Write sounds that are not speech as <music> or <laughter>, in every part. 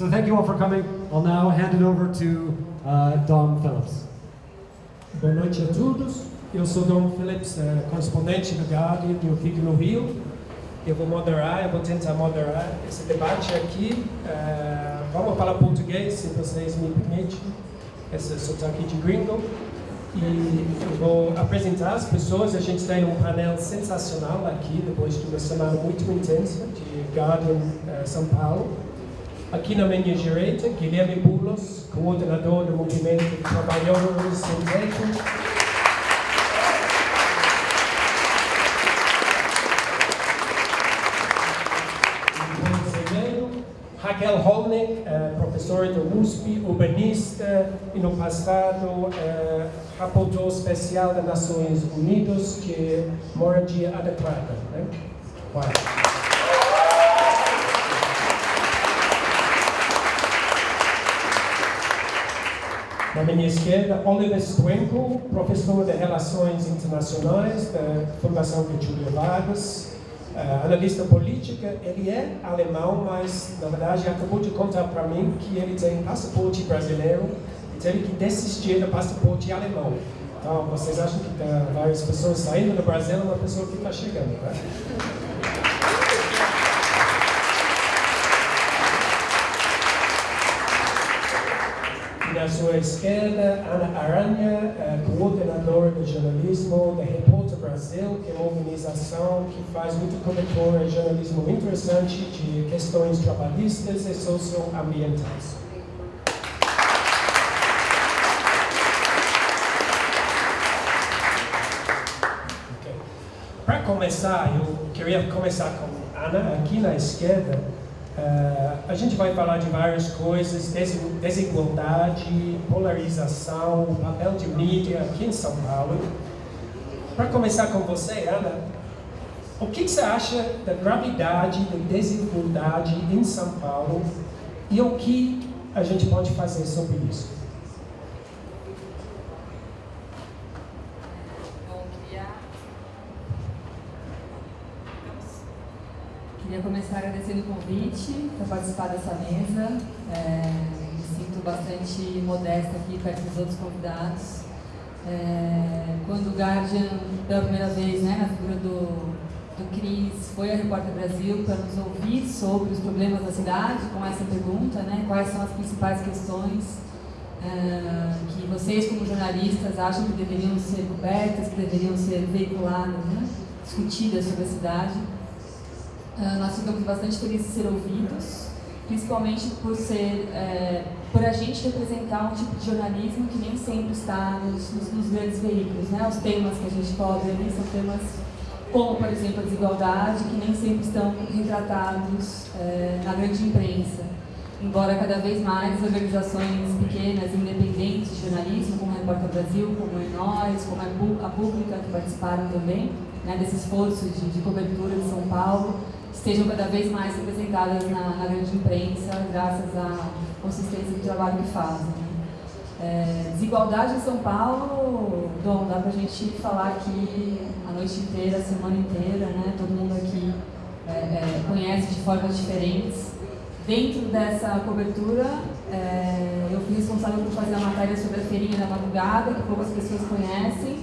So thank you all for coming. I'll now hand it over to uh, Dom Phillips. Boa noite a todos. Eu sou Dom Phillips, eh, correspondente do Guardian, eu fico no Rio. Eu vou moderar, eu vou tentar moderar esse debate aqui. Eh, vamos falar português, se vocês me permitem, esse sotaque de gringo. E eu vou apresentar as pessoas. A gente tem um painel sensacional aqui, depois de uma semana muito intensa de Guardian eh, São Paulo. Aqui na minha direita, Guilherme Bulos, coordenador do Movimento Trabalhadores Sem Teto. Raquel Holnick, eh, professora do USP, urbanista e no passado eh, rapporteur especial das Nações Unidas que moradia adequada. Né? Na minha esquerda, Oliver Stwenko, professor de Relações Internacionais da Fundação Getúlio Vargas, uh, analista política. Ele é alemão, mas na verdade acabou de contar para mim que ele tem passaporte brasileiro e teve que desistir do passaporte alemão. Então, vocês acham que tem várias pessoas saindo do Brasil, uma pessoa que está chegando, né? Na sua esquerda, Ana Aranha, coordenadora de jornalismo da Repórter Brasil, que é uma organização que faz muita cobertura de jornalismo interessante de questões trabalhistas e socioambientais. Okay. Para começar, eu queria começar com Ana, aqui na esquerda. Uh, a gente vai falar de várias coisas, desigualdade, polarização, papel de mídia aqui em São Paulo. Para começar com você, Ana, o que você acha da gravidade da desigualdade em São Paulo e o que a gente pode fazer sobre isso? Queria começar agradecendo o convite para participar dessa mesa. É, me sinto bastante modesta aqui perto dos outros convidados. É, quando o Guardian, pela primeira vez, né, na figura do, do Cris, foi a Repórter Brasil para nos ouvir sobre os problemas da cidade, com essa pergunta, né, quais são as principais questões é, que vocês, como jornalistas, acham que deveriam ser cobertas, que deveriam ser veiculadas, né, discutidas sobre a cidade. Uh, nós ficamos bastante felizes de ser ouvidos, principalmente por ser, é, por a gente representar um tipo de jornalismo que nem sempre está nos, nos, nos, grandes veículos, né? Os temas que a gente cobre ali são temas como, por exemplo, a desigualdade, que nem sempre estão retratados é, na grande imprensa. Embora cada vez mais organizações pequenas, independentes de jornalismo, como a Repórter Brasil, como a Nós, como a Pública, que participaram também né, desse esforço de, de cobertura de São Paulo, estejam cada vez mais representadas na, na grande imprensa, graças à consistência do trabalho que fazem. Né? É, desigualdade em São Paulo, Dom, dá pra gente falar aqui a noite inteira, a semana inteira, né? Todo mundo aqui é, é, conhece de formas diferentes. Dentro dessa cobertura, é, eu fui responsável por fazer a matéria sobre a feirinha da madrugada, que poucas pessoas conhecem,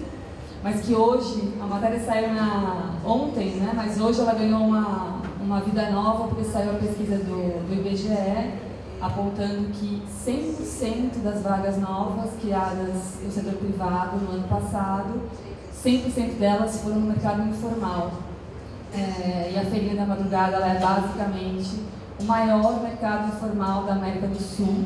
mas que hoje, a matéria saiu na, ontem, né? mas hoje ela ganhou uma, uma vida nova porque saiu a pesquisa do, do IBGE apontando que 100% das vagas novas criadas no setor privado no ano passado, 100% delas foram no mercado informal. É, e a Feirinha da Madrugada é basicamente o maior mercado informal da América do Sul,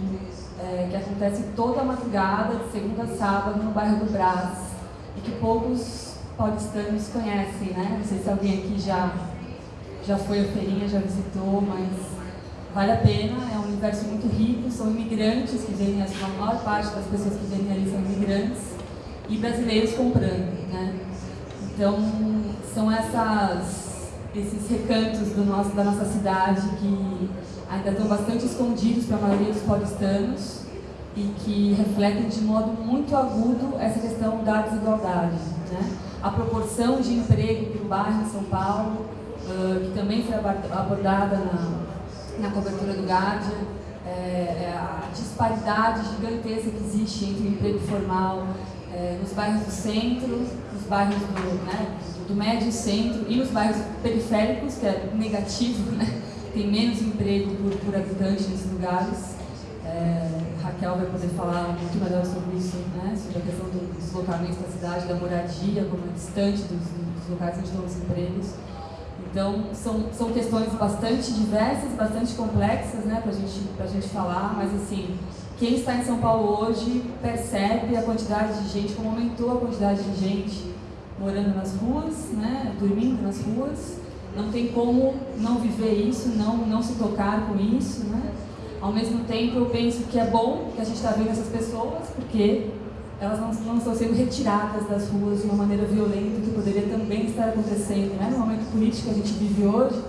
é, que acontece toda madrugada, de segunda a sábado, no bairro do Brás, e que poucos paulistanos conhecem, né? Não sei se alguém aqui já já foi à feirinha, já visitou, mas vale a pena, é um universo muito rico, são imigrantes que vêm, a maior parte das pessoas que vêm ali são imigrantes, e brasileiros comprando, né? Então, são essas, esses recantos do nosso, da nossa cidade que ainda estão bastante escondidos para a maioria dos paulistanos e que refletem de modo muito agudo essa questão da desigualdade, né? A proporção de emprego para o bairro em São Paulo uh, que também foi abordada na, na cobertura do Guardian, é, é, a disparidade gigantesca que existe entre o emprego formal é, nos bairros do centro, nos bairros do, né, do médio centro e nos bairros periféricos, que é negativo, né? tem menos emprego por, por habitante nesses lugares. É, Raquel vai poder falar muito melhor sobre isso, né? sobre a questão do deslocamento da cidade, da moradia, como é distante dos, dos locais onde estão os empregos. Então, são, são questões bastante diversas, bastante complexas né, para gente, a gente falar, mas assim, quem está em São Paulo hoje percebe a quantidade de gente, como aumentou a quantidade de gente morando nas ruas, né, dormindo nas ruas. Não tem como não viver isso, não, não se tocar com isso. Né? Ao mesmo tempo, eu penso que é bom que a gente está vendo essas pessoas, porque elas não, não, estão sendo retiradas das ruas de uma maneira violenta, que poderia também estar acontecendo. Né? No momento político que a gente vive hoje,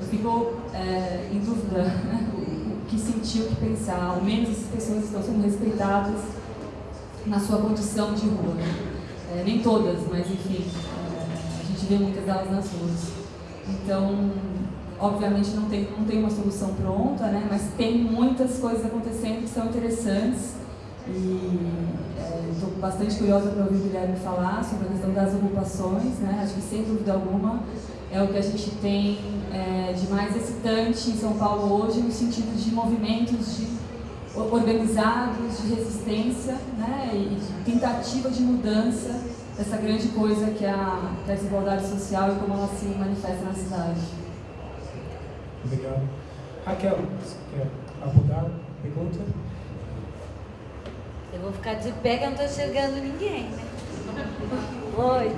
eu fico é, em dúvida né? o, o, que sentir, o que pensar. Ao menos essas pessoas estão sendo respeitadas na sua condição de rua. É, nem todas, mas enfim, é, a gente vê muitas delas nas ruas. Então, obviamente não tem, não tem uma solução pronta, né? mas tem muitas coisas acontecendo que são interessantes. E estou é, bastante curiosa para ouvir o Guilherme falar sobre a questão das ocupações. Né? Acho que, sem dúvida alguma, é o que a gente tem é, de mais excitante em São Paulo hoje, no sentido de movimentos de, organizados de resistência né? e de tentativa de mudança dessa grande coisa que é a, que é a desigualdade social e como ela se manifesta na cidade. Obrigado. Raquel, você quer abordar a pergunta? Eu vou ficar de pé que eu não estou enxergando ninguém, né? Oi.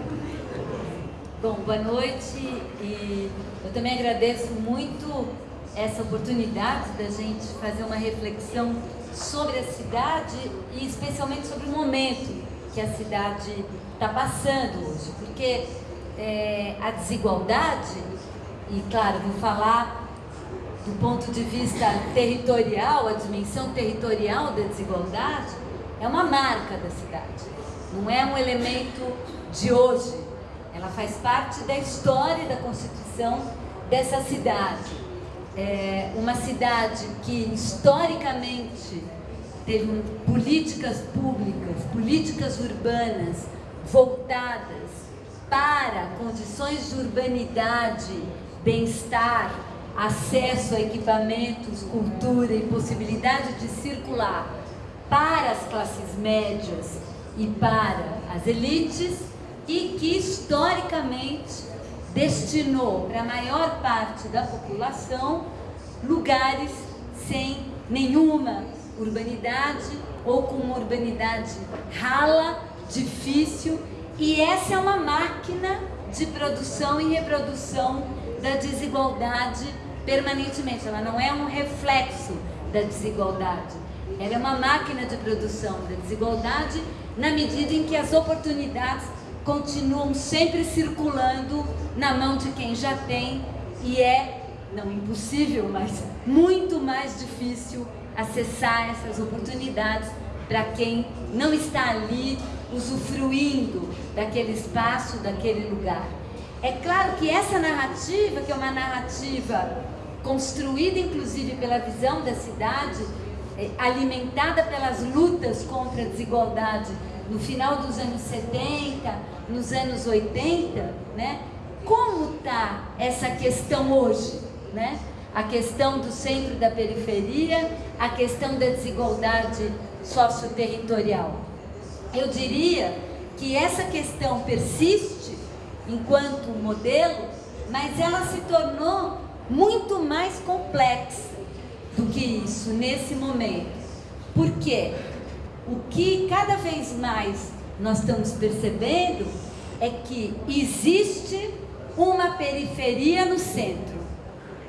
Bom, boa noite e eu também agradeço muito essa oportunidade da gente fazer uma reflexão sobre a cidade e especialmente sobre o momento que a cidade está passando hoje, porque é, a desigualdade, e claro, vou falar do ponto de vista territorial, a dimensão territorial da desigualdade, é uma marca da cidade, não é um elemento de hoje. Ela faz parte da história da constituição dessa cidade. É uma cidade que historicamente teve políticas públicas, políticas urbanas voltadas para condições de urbanidade, bem-estar, acesso a equipamentos, cultura e possibilidade de circular para as classes médias e para as elites e que historicamente destinou para a maior parte da população lugares sem nenhuma urbanidade ou com uma urbanidade rala, difícil e essa é uma máquina de produção e reprodução da desigualdade permanentemente, ela não é um reflexo da desigualdade ela é uma máquina de produção da desigualdade na medida em que as oportunidades continuam sempre circulando na mão de quem já tem e é, não impossível, mas muito mais difícil acessar essas oportunidades para quem não está ali usufruindo daquele espaço, daquele lugar. É claro que essa narrativa, que é uma narrativa construída inclusive pela visão da cidade, é, alimentada pelas lutas contra a desigualdade no final dos anos 70, nos anos 80, né? Como está essa questão hoje, né? A questão do centro da periferia, a questão da desigualdade socioterritorial. Eu diria que essa questão persiste enquanto modelo, mas ela se tornou muito mais complexa do que isso nesse momento. Porque o que cada vez mais nós estamos percebendo é que existe uma periferia no centro.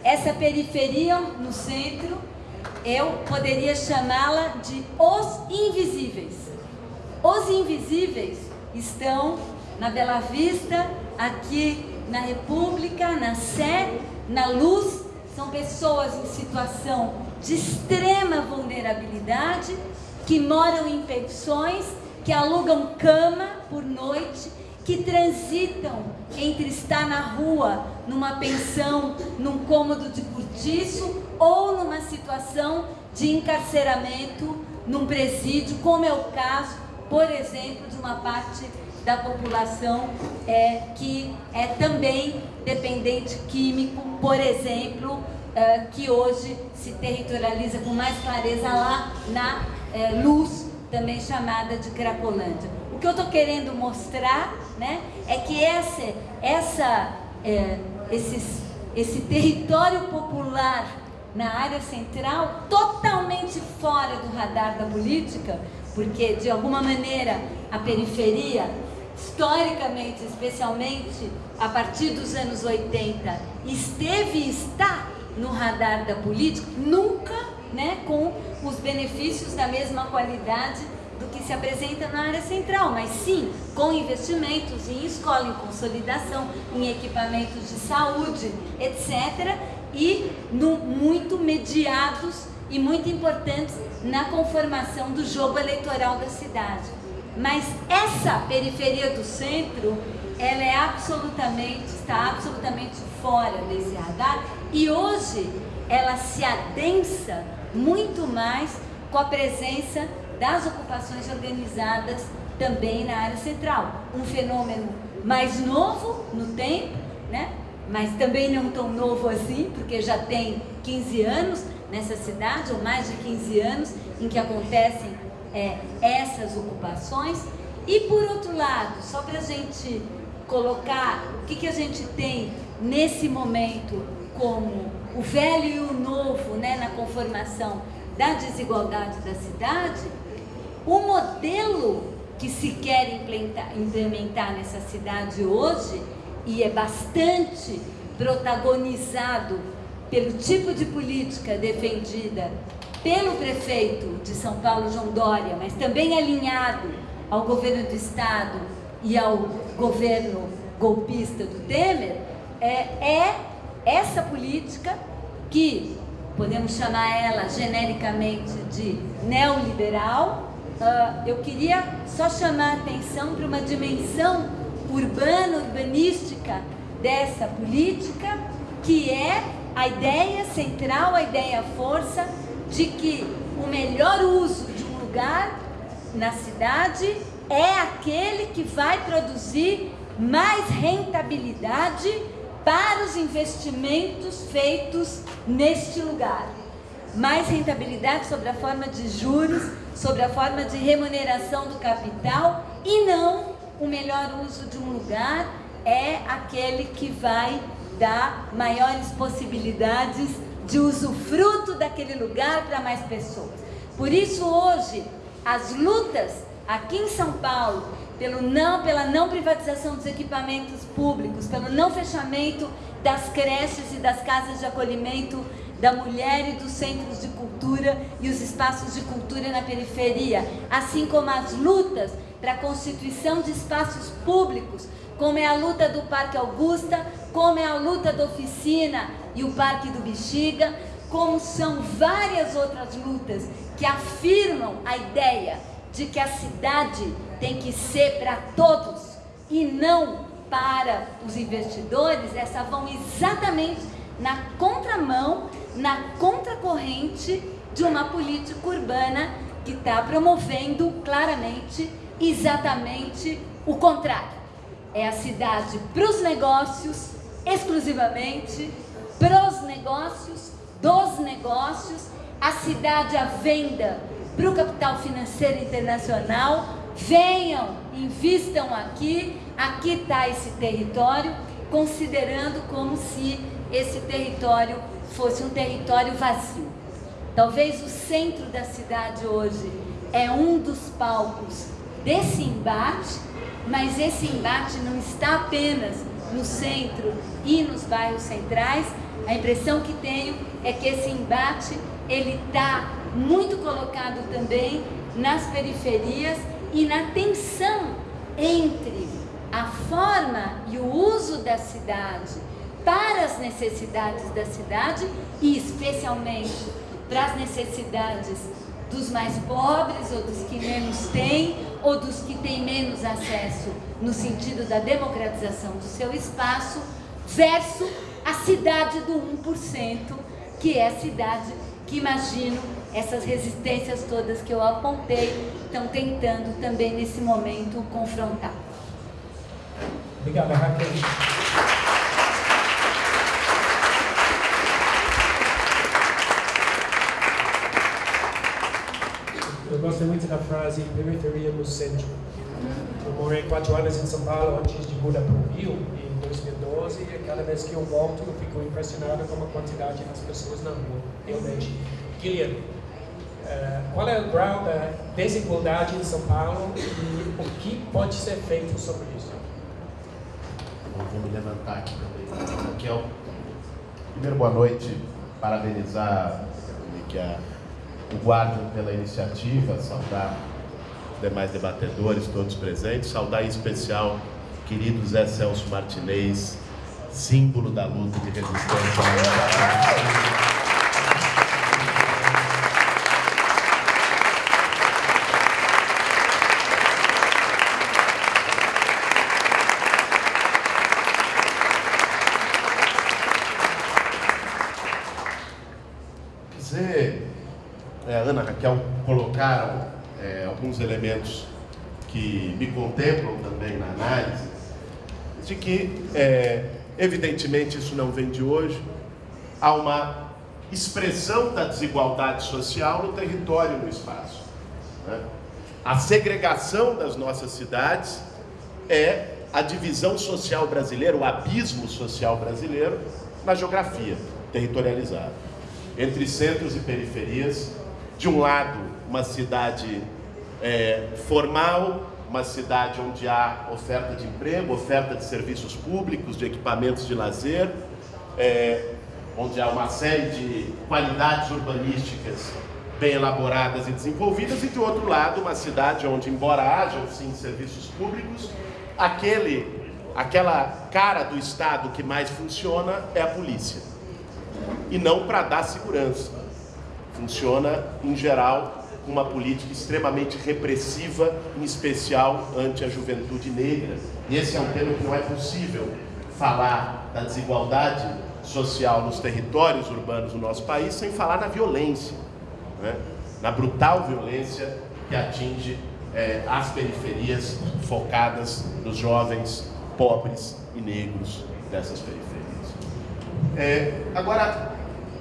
Essa periferia no centro, eu poderia chamá-la de os invisíveis. Os invisíveis estão na Bela Vista, aqui na República, na Sé, na Luz são pessoas em situação de extrema vulnerabilidade, que moram em pensões, que alugam cama por noite, que transitam entre estar na rua, numa pensão, num cômodo de cortiço ou numa situação de encarceramento num presídio, como é o caso, por exemplo, de uma parte da população é, que é também dependente químico, por exemplo, é, que hoje se territorializa com mais clareza lá na é, luz, também chamada de Cracolândia. O que eu estou querendo mostrar né, é que essa, essa, é, esses, esse território popular na área central, totalmente fora do radar da política, porque de alguma maneira a periferia, historicamente, especialmente a partir dos anos 80, esteve e está no radar da política, nunca né, com os benefícios da mesma qualidade do que se apresenta na área central, mas sim com investimentos em escola, em consolidação, em equipamentos de saúde, etc. E no, muito mediados e muito importantes na conformação do jogo eleitoral da cidade. Mas essa periferia do centro, ela é absolutamente, está absolutamente fora desse radar e hoje ela se adensa muito mais com a presença das ocupações organizadas também na área central. Um fenômeno mais novo no tempo, né? mas também não tão novo assim, porque já tem 15 anos nessa cidade, ou mais de 15 anos, em que acontecem é, essas ocupações. E por outro lado, só para a gente colocar o que, que a gente tem nesse momento como o velho e o novo né, na conformação da desigualdade da cidade, o modelo que se quer implementar, nessa cidade hoje, e é bastante protagonizado pelo tipo de política defendida pelo prefeito de São Paulo, João Dória, mas também alinhado ao governo do Estado e ao governo golpista do Temer, é, é essa política que podemos chamar ela genericamente de neoliberal, uh, eu queria só chamar a atenção para uma dimensão urbana, urbanística dessa política, que é a ideia central, a ideia força de que o melhor uso de um lugar na cidade é aquele que vai produzir mais rentabilidade para os investimentos feitos neste lugar. Mais rentabilidade sobre a forma de juros, sobre a forma de remuneração do capital e não o melhor uso de um lugar é aquele que vai dar maiores possibilidades de usufruto daquele lugar para mais pessoas. Por isso hoje as lutas aqui em São Paulo pelo não, pela não privatização dos equipamentos públicos, pelo não fechamento das creches e das casas de acolhimento da mulher e dos centros de cultura e os espaços de cultura na periferia, assim como as lutas para a constituição de espaços públicos, como é a luta do Parque Augusta, como é a luta da Oficina e o Parque do Bexiga, como são várias outras lutas que afirmam a ideia de que a cidade tem que ser para todos e não para os investidores, essa vão exatamente na contramão, na contracorrente de uma política urbana que está promovendo claramente exatamente o contrário. É a cidade para os negócios, exclusivamente, para os negócios, dos negócios, a cidade à venda para o capital financeiro internacional, venham, invistam aqui, aqui está esse território, considerando como se esse território fosse um território vazio. Talvez o centro da cidade hoje é um dos palcos desse embate, mas esse embate não está apenas no centro e nos bairros centrais. A impressão que tenho é que esse embate ele está muito colocado também nas periferias e na tensão entre a forma e o uso da cidade para as necessidades da cidade e especialmente para as necessidades dos mais pobres ou dos que menos têm ou dos que têm menos acesso no sentido da democratização do seu espaço versus a cidade do 1% que é a cidade que imagino essas resistências todas que eu apontei estão tentando também nesse momento confrontar. Obrigada, Raquel. Eu gosto muito da frase periferia no centro. Eu morei quatro anos em São Paulo antes de mudar para o Rio, em 2012, e cada vez que eu volto eu fico impressionado com a quantidade das pessoas na rua, realmente. Guilherme, uh, qual é o grau da desigualdade em São Paulo e o que pode ser feito sobre isso? Bom, vou me levantar aqui também. Raquel, primeiro boa noite, parabenizar que a o Guardian pela iniciativa, saudar demais debatedores, todos presentes, saudar em especial querido Zé Celso Martinez, símbolo da luta de resistência. Ana, Raquel colocaram é, alguns elementos que me contemplam também na análise, de que, é, evidentemente, isso não vem de hoje, há uma expressão da desigualdade social no território e no espaço. Né? A segregação das nossas cidades é a divisão social brasileira, o abismo social brasileiro na geografia territorializada. Entre centros e periferias, de um lado, uma cidade é, formal, uma cidade onde há oferta de emprego, oferta de serviços públicos, de equipamentos de lazer, é, onde há uma série de qualidades urbanísticas bem elaboradas e desenvolvidas, e de outro lado, uma cidade onde, embora hajam sim serviços públicos, aquele, aquela cara do Estado que mais funciona é a polícia. E não para dar segurança Funciona, em geral, uma política extremamente repressiva, em especial ante a juventude negra. E esse é um tema que não é possível falar da desigualdade social nos territórios urbanos do nosso país sem falar na violência, né? na brutal violência que atinge é, as periferias focadas nos jovens pobres e negros dessas periferias. É, agora,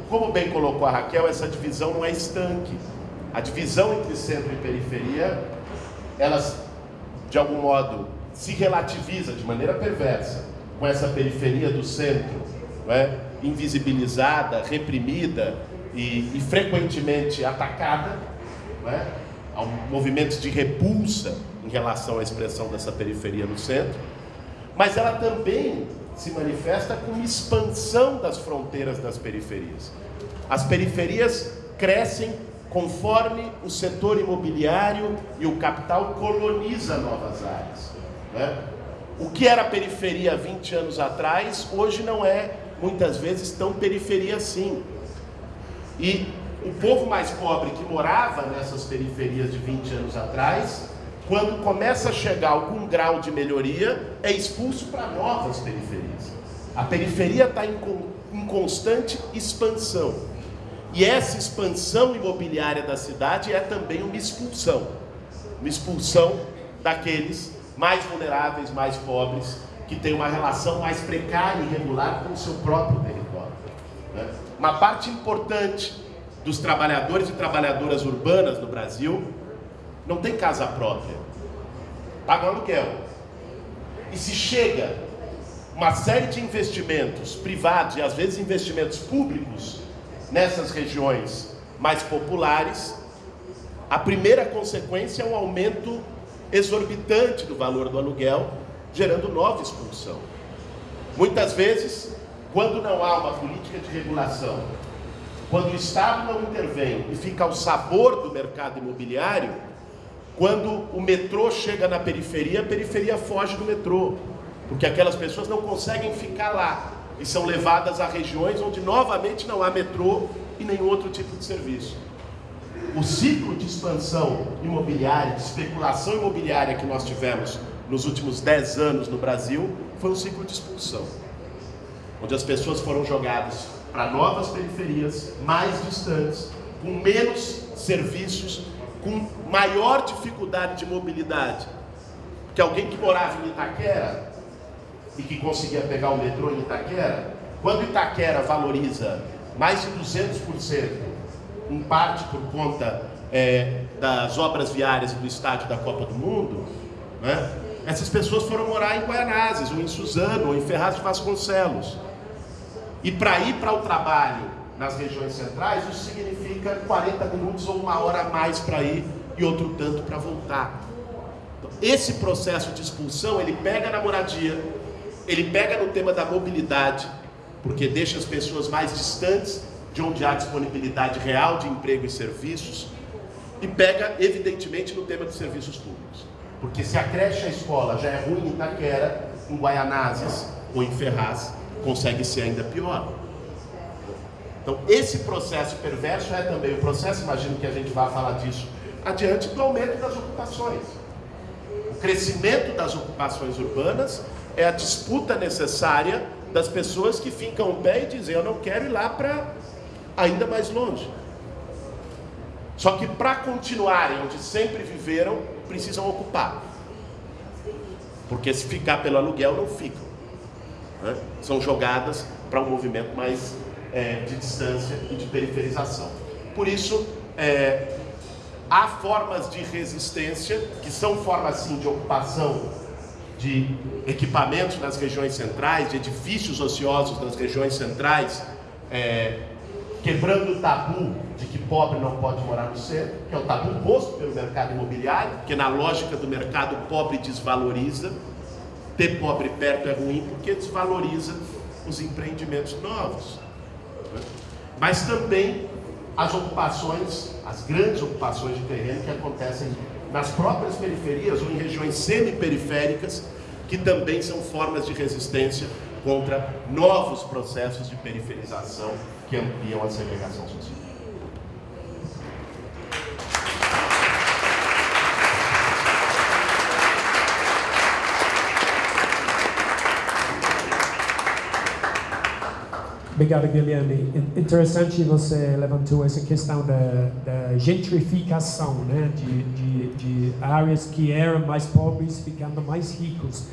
como bem colocou a Raquel, essa divisão não é estanque. A divisão entre centro e periferia, elas, de algum modo, se relativiza de maneira perversa com essa periferia do centro, é? invisibilizada, reprimida e, e frequentemente atacada, é? há movimentos de repulsa em relação à expressão dessa periferia no centro, mas ela também se manifesta como expansão das fronteiras das periferias. As periferias crescem conforme o setor imobiliário e o capital coloniza novas áreas. Né? O que era periferia 20 anos atrás, hoje não é muitas vezes tão periferia assim. E o povo mais pobre que morava nessas periferias de 20 anos atrás quando começa a chegar algum grau de melhoria, é expulso para novas periferias. A periferia está em, em constante expansão. E essa expansão imobiliária da cidade é também uma expulsão. Uma expulsão daqueles mais vulneráveis, mais pobres, que têm uma relação mais precária e irregular com o seu próprio território. Né? Uma parte importante dos trabalhadores e trabalhadoras urbanas no Brasil não tem casa própria, paga aluguel. E se chega uma série de investimentos privados e às vezes investimentos públicos nessas regiões mais populares, a primeira consequência é um aumento exorbitante do valor do aluguel, gerando nova expulsão. Muitas vezes, quando não há uma política de regulação, quando o Estado não intervém e fica ao sabor do mercado imobiliário, quando o metrô chega na periferia, a periferia foge do metrô, porque aquelas pessoas não conseguem ficar lá e são levadas a regiões onde novamente não há metrô e nenhum outro tipo de serviço. O ciclo de expansão imobiliária, de especulação imobiliária que nós tivemos nos últimos 10 anos no Brasil foi um ciclo de expulsão, onde as pessoas foram jogadas para novas periferias, mais distantes, com menos serviços, com maior dificuldade de mobilidade. Que alguém que morava em Itaquera e que conseguia pegar o metrô em Itaquera, quando Itaquera valoriza mais de 200%, em parte por conta é, das obras viárias do estádio da Copa do Mundo, né? essas pessoas foram morar em Guaianazes, ou em Suzano, ou em Ferraz de Vasconcelos. E para ir para o trabalho nas regiões centrais, isso significa 40 minutos ou uma hora a mais para ir e outro tanto para voltar. Então, esse processo de expulsão, ele pega na moradia, ele pega no tema da mobilidade, porque deixa as pessoas mais distantes de onde há disponibilidade real de emprego e serviços, e pega, evidentemente, no tema de serviços públicos. Porque se a creche e a escola já é ruim em Itaquera, em Guaianazes ou em Ferraz, consegue ser ainda pior. Então, esse processo perverso é também o processo, imagino que a gente vai falar disso adiante, do aumento das ocupações. O crescimento das ocupações urbanas é a disputa necessária das pessoas que ficam o pé e dizem: Eu não quero ir lá para ainda mais longe. Só que para continuarem onde sempre viveram, precisam ocupar. Porque se ficar pelo aluguel, não ficam. Né? São jogadas para um movimento mais é, de distância e de periferização. Por isso, é, há formas de resistência, que são formas sim de ocupação de equipamentos nas regiões centrais, de edifícios ociosos nas regiões centrais, é, quebrando o tabu de que pobre não pode morar no centro, que é o tabu posto pelo mercado imobiliário, que na lógica do mercado pobre desvaloriza. Ter pobre perto é ruim porque desvaloriza os empreendimentos novos. Mas também as ocupações, as grandes ocupações de terreno que acontecem nas próprias periferias ou em regiões semi-periféricas, que também são formas de resistência contra novos processos de periferização que ampliam a segregação social. Obrigado, Guilherme. Interessante você levantou essa questão da, da gentrificação, né? De, de, de, áreas que eram mais pobres ficando mais ricos.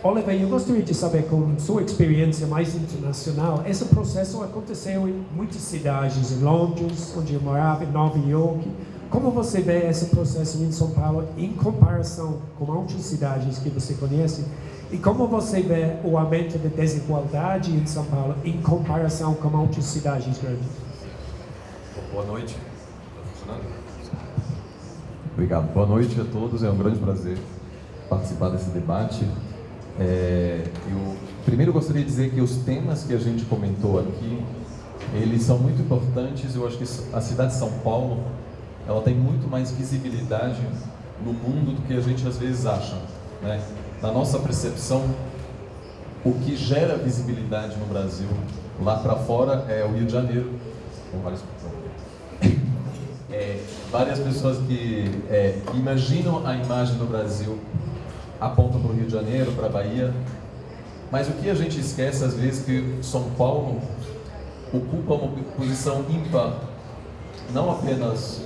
Oliver, eu gostaria de saber, com sua experiência mais internacional, esse processo aconteceu em muitas cidades, em Londres, onde eu morava, em Nova York. Como você vê esse processo em São Paulo em comparação com outras cidades que você conhece? E como você vê o aumento da desigualdade em São Paulo em comparação com outras cidades grandes? Boa noite. Está funcionando? Obrigado. Boa noite a todos. É um grande prazer participar desse debate. É, eu primeiro gostaria de dizer que os temas que a gente comentou aqui, eles são muito importantes. Eu acho que a cidade de São Paulo, ela tem muito mais visibilidade no mundo do que a gente às vezes acha. Né? Na nossa percepção, o que gera visibilidade no Brasil lá para fora é o Rio de Janeiro, várias é, várias pessoas que é, imaginam a imagem do Brasil apontam para o Rio de Janeiro, para a Bahia, mas o que a gente esquece às vezes que São Paulo ocupa uma posição ímpar, não apenas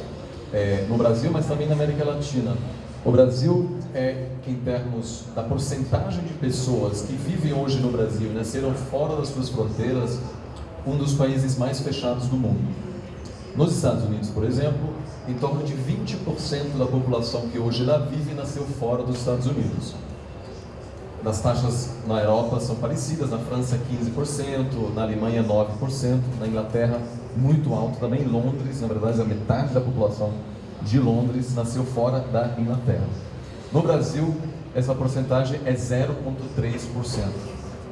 é, no Brasil, mas também na América Latina. O Brasil é, em termos da porcentagem de pessoas que vivem hoje no Brasil, nasceram fora das suas fronteiras, um dos países mais fechados do mundo. Nos Estados Unidos, por exemplo, em torno de 20% da população que hoje lá vive nasceu fora dos Estados Unidos. As taxas na Europa são parecidas, na França 15%, na Alemanha 9%, na Inglaterra muito alto, também Londres, na verdade a metade da população de Londres nasceu fora da Inglaterra. No Brasil, essa porcentagem é 0,3%,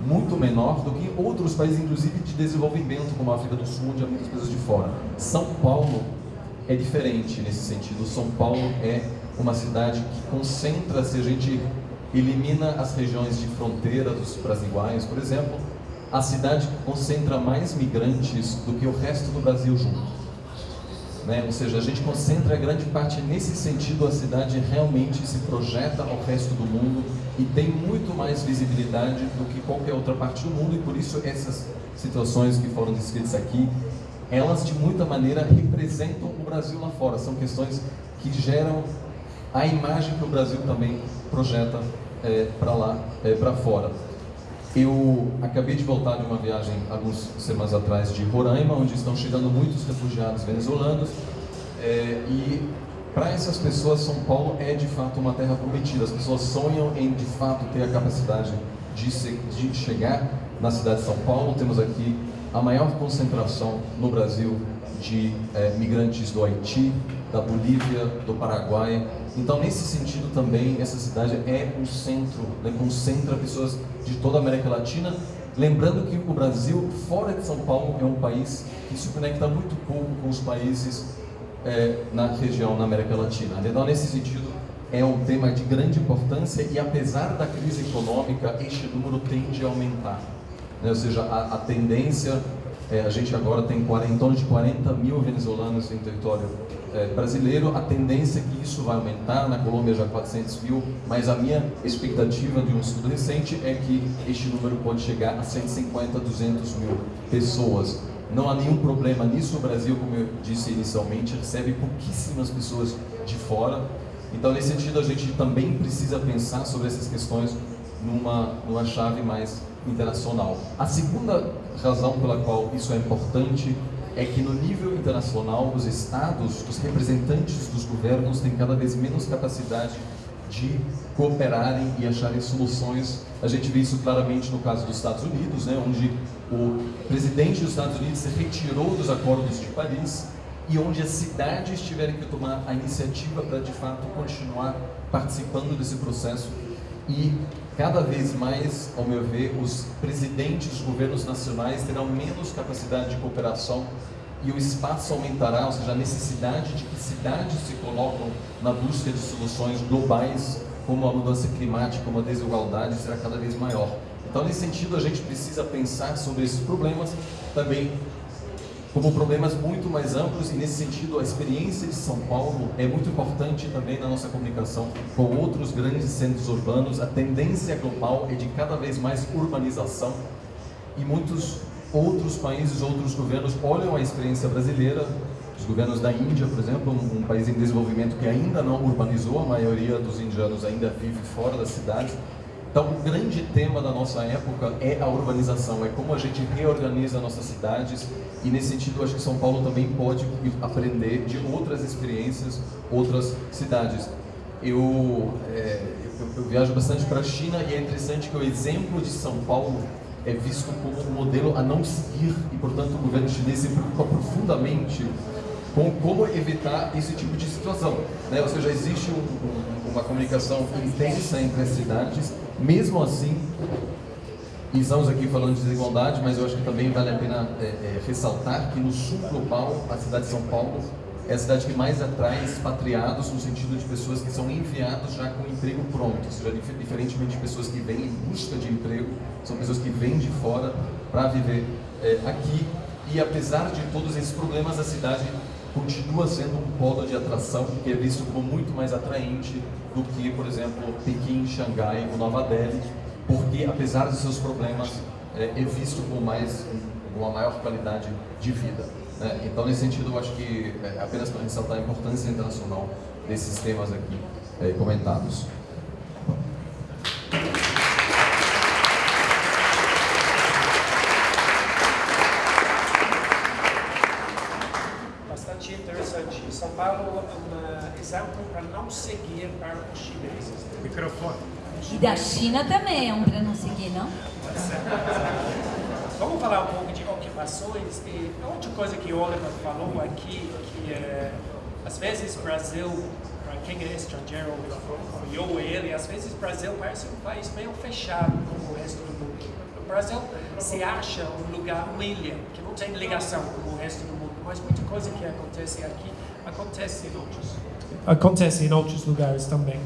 muito menor do que outros países, inclusive de desenvolvimento, como a África do Sul, onde há muitas pessoas de fora. São Paulo é diferente nesse sentido. São Paulo é uma cidade que concentra, se a gente elimina as regiões de fronteira dos brasilianos, por exemplo, a cidade que concentra mais migrantes do que o resto do Brasil junto. Né? Ou seja, a gente concentra grande parte nesse sentido, a cidade realmente se projeta ao resto do mundo e tem muito mais visibilidade do que qualquer outra parte do mundo e por isso essas situações que foram descritas aqui, elas de muita maneira representam o Brasil lá fora. São questões que geram a imagem que o Brasil também projeta é, para lá, é, para fora. Eu acabei de voltar de uma viagem algumas semanas atrás de Roraima, onde estão chegando muitos refugiados venezuelanos é, e para essas pessoas São Paulo é de fato uma terra prometida. As pessoas sonham em de fato ter a capacidade de, se, de chegar na cidade de São Paulo. Temos aqui a maior concentração no Brasil de é, migrantes do Haiti, da Bolívia, do Paraguai. Então, nesse sentido também, essa cidade é um centro, né, concentra pessoas de toda a América Latina. Lembrando que o Brasil, fora de São Paulo, é um país que se conecta muito pouco com os países é, na região, na América Latina. Então, nesse sentido, é um tema de grande importância e, apesar da crise econômica, este número tende a aumentar. Né? Ou seja, a, a tendência é, a gente agora tem 40, em torno de 40 mil venezuelanos em território é, brasileiro. A tendência é que isso vai aumentar, na Colômbia já 400 mil, mas a minha expectativa de um estudo recente é que este número pode chegar a 150, 200 mil pessoas. Não há nenhum problema nisso. O Brasil, como eu disse inicialmente, recebe pouquíssimas pessoas de fora. Então, nesse sentido, a gente também precisa pensar sobre essas questões numa, numa chave mais internacional. A segunda razão pela qual isso é importante é que no nível internacional os estados, os representantes dos governos têm cada vez menos capacidade de cooperarem e acharem soluções. A gente vê isso claramente no caso dos Estados Unidos, né, onde o presidente dos Estados Unidos se retirou dos acordos de Paris e onde as cidades tiveram que tomar a iniciativa para de fato continuar participando desse processo e cada vez mais, ao meu ver, os presidentes dos governos nacionais terão menos capacidade de cooperação e o espaço aumentará, ou seja, a necessidade de que cidades se colocam na busca de soluções globais, como a mudança climática, como a desigualdade, será cada vez maior. Então, nesse sentido, a gente precisa pensar sobre esses problemas também como problemas muito mais amplos e nesse sentido a experiência de São Paulo é muito importante também na nossa comunicação com outros grandes centros urbanos. A tendência global é de cada vez mais urbanização e muitos outros países, outros governos olham a experiência brasileira, os governos da Índia, por exemplo, um, país em desenvolvimento que ainda não urbanizou, a maioria dos indianos ainda vive fora das cidades, então, o grande tema da nossa época é a urbanização, é como a gente reorganiza nossas cidades e, nesse sentido, acho que São Paulo também pode aprender de outras experiências, outras cidades. Eu, é, eu, eu viajo bastante para a China e é interessante que o exemplo de São Paulo é visto como um modelo a não seguir e, portanto, o governo chinês se preocupa profundamente com como evitar esse tipo de situação. Né? Ou seja, existe um, um, uma comunicação intensa entre as cidades mesmo assim, e estamos aqui falando de desigualdade, mas eu acho que também vale a pena é, é, ressaltar que no sul global, a cidade de São Paulo é a cidade que mais atrai expatriados no sentido de pessoas que são enviados já com emprego pronto, ou seja, diferentemente de pessoas que vêm em busca de emprego, são pessoas que vêm de fora para viver é, aqui. E apesar de todos esses problemas, a cidade continua sendo um polo de atração que é visto como muito mais atraente do que, por exemplo, Pequim, Xangai ou Nova Delhi, porque apesar dos seus problemas é, é visto com mais uma maior qualidade de vida. Né? Então, nesse sentido, eu acho que é, apenas para ressaltar a importância internacional desses temas aqui é, comentados. seguir para os chineses. Microfone. E da China também é um para não seguir, não? Vamos falar um pouco de ocupações e outra coisa que o Oliver falou aqui, que é, às vezes Brasil, para quem é estrangeiro, eu e ele, às vezes Brasil parece um país meio fechado como o resto do mundo. O Brasil se acha um lugar, uma ilha, que não tem ligação com o resto do mundo, mas muita coisa que acontece aqui acontece em outros acontece em outros lugares também.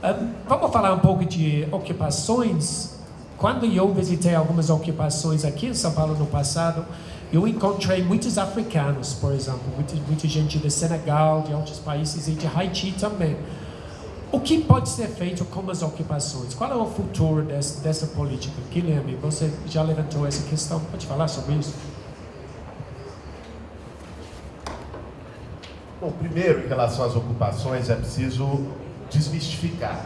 Um, vamos falar um pouco de ocupações. Quando eu visitei algumas ocupações aqui em São Paulo no passado, eu encontrei muitos africanos, por exemplo, muita, muita gente do Senegal, de outros países e de Haiti também. o que pode ser feito com as ocupações? Qual é o futuro dessa, dessa política? Guilherme, você já levantou essa questão, pode falar sobre isso? Bom, primeiro, em relação às ocupações, é preciso desmistificar.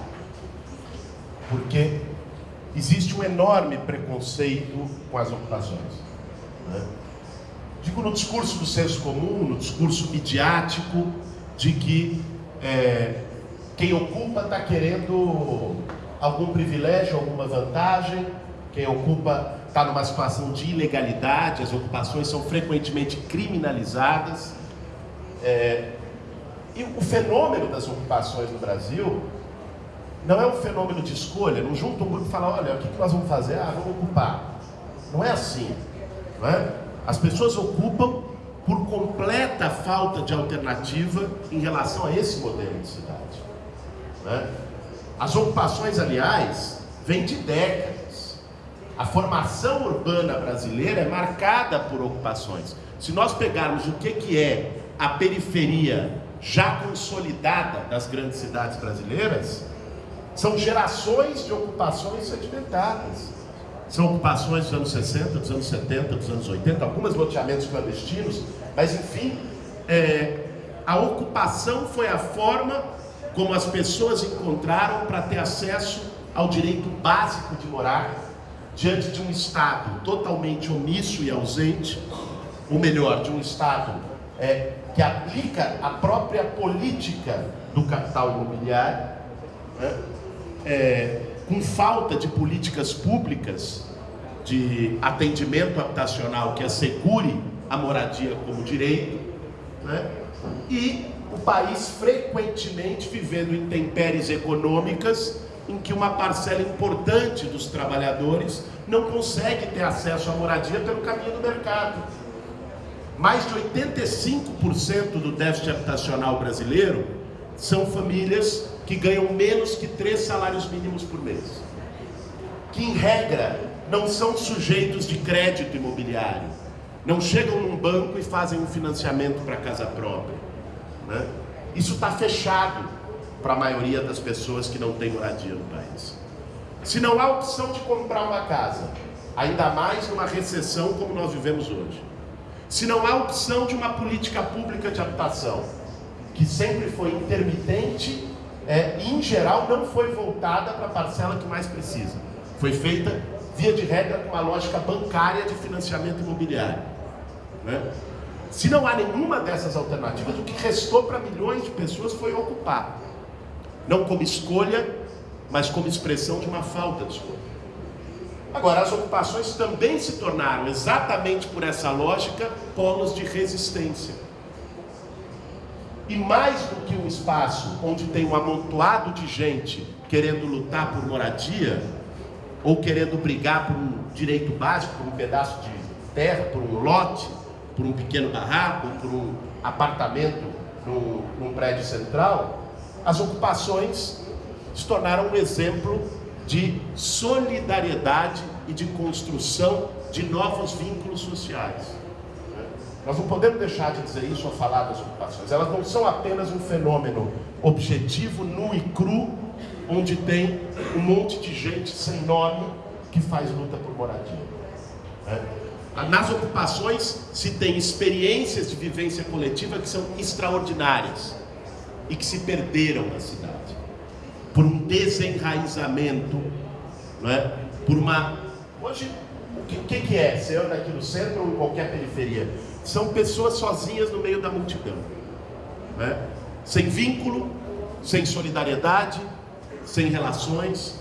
Porque existe um enorme preconceito com as ocupações. Né? Digo no discurso do senso comum, no discurso midiático, de que é, quem ocupa está querendo algum privilégio, alguma vantagem, quem ocupa está numa situação de ilegalidade, as ocupações são frequentemente criminalizadas. É, e o fenômeno das ocupações no Brasil não é um fenômeno de escolha, não junta um grupo e fala, olha, o que nós vamos fazer? Ah, vamos ocupar. Não é assim. Não é? As pessoas ocupam por completa falta de alternativa em relação a esse modelo de cidade. Né? As ocupações, aliás, vêm de décadas. A formação urbana brasileira é marcada por ocupações. Se nós pegarmos o que, que é a periferia já consolidada das grandes cidades brasileiras, são gerações de ocupações sedimentadas. São ocupações dos anos 60, dos anos 70, dos anos 80, algumas loteamentos clandestinos, mas enfim, é, a ocupação foi a forma como as pessoas encontraram para ter acesso ao direito básico de morar diante de um Estado totalmente omisso e ausente, ou melhor, de um Estado é, que aplica a própria política do capital imobiliário, né? é, com falta de políticas públicas de atendimento habitacional que assegure a moradia como direito, né? e o país frequentemente vivendo intempéries econômicas em que uma parcela importante dos trabalhadores não consegue ter acesso à moradia pelo caminho do mercado. Mais de 85% do déficit habitacional brasileiro são famílias que ganham menos que três salários mínimos por mês. Que, em regra, não são sujeitos de crédito imobiliário. Não chegam num banco e fazem um financiamento para casa própria. Né? Isso está fechado para a maioria das pessoas que não têm moradia no país. Se não há opção de comprar uma casa, ainda mais numa recessão como nós vivemos hoje, se não há opção de uma política pública de habitação, que sempre foi intermitente é, e, em geral, não foi voltada para a parcela que mais precisa. Foi feita, via de regra, com uma lógica bancária de financiamento imobiliário. Né? Se não há nenhuma dessas alternativas, o que restou para milhões de pessoas foi ocupar. Não como escolha, mas como expressão de uma falta de escolha. Agora, as ocupações também se tornaram, exatamente por essa lógica, polos de resistência. E mais do que um espaço onde tem um amontoado de gente querendo lutar por moradia, ou querendo brigar por um direito básico, por um pedaço de terra, por um lote, por um pequeno barraco, por um apartamento num, num prédio central, as ocupações se tornaram um exemplo de solidariedade e de construção de novos vínculos sociais. Nós não podemos deixar de dizer isso ao falar das ocupações. Elas não são apenas um fenômeno objetivo, nu e cru, onde tem um monte de gente sem nome que faz luta por moradia. Nas ocupações se tem experiências de vivência coletiva que são extraordinárias e que se perderam na cidade por um desenraizamento, não é? por uma. Hoje, o que, que, que é? Você anda aqui no centro ou em qualquer periferia? São pessoas sozinhas no meio da multidão, é? sem vínculo, sem solidariedade, sem relações.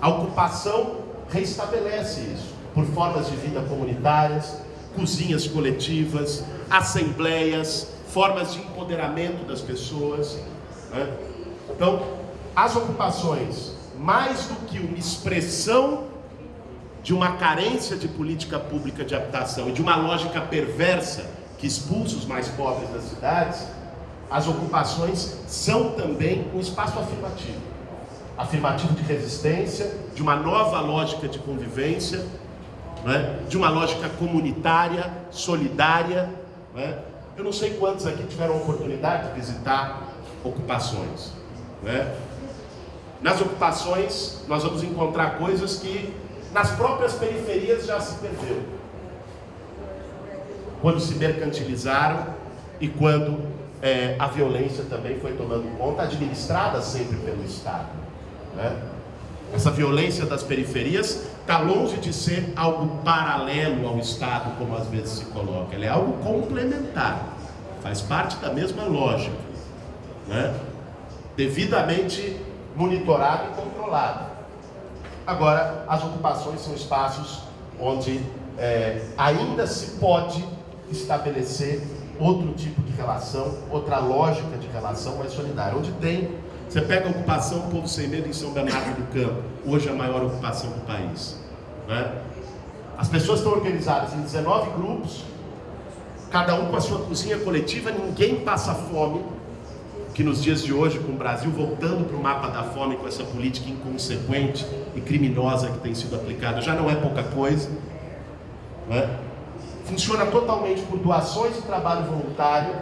A ocupação reestabelece isso por formas de vida comunitárias, cozinhas coletivas, assembleias, formas de empoderamento das pessoas. Né? Então, as ocupações, mais do que uma expressão de uma carência de política pública de habitação e de uma lógica perversa que expulsa os mais pobres das cidades, as ocupações são também um espaço afirmativo. Afirmativo de resistência, de uma nova lógica de convivência, né? de uma lógica comunitária, solidária. Né? Eu não sei quantos aqui tiveram a oportunidade de visitar ocupações. Né? Nas ocupações, nós vamos encontrar coisas que nas próprias periferias já se perdeu. Quando se mercantilizaram e quando é, a violência também foi tomando conta, administrada sempre pelo Estado. Né? Essa violência das periferias está longe de ser algo paralelo ao Estado, como às vezes se coloca. Ela é algo complementar, faz parte da mesma lógica, né? devidamente monitorado e controlado. Agora, as ocupações são espaços onde é, ainda se pode estabelecer outro tipo de relação, outra lógica de relação mais solidária, onde tem você pega a ocupação Povo Sem Medo em São Bernardo do Campo, hoje a maior ocupação do país. Né? As pessoas estão organizadas em 19 grupos, cada um com a sua cozinha coletiva, ninguém passa fome, que nos dias de hoje, com o Brasil voltando para o mapa da fome, com essa política inconsequente e criminosa que tem sido aplicada, já não é pouca coisa. Né? Funciona totalmente por doações e trabalho voluntário.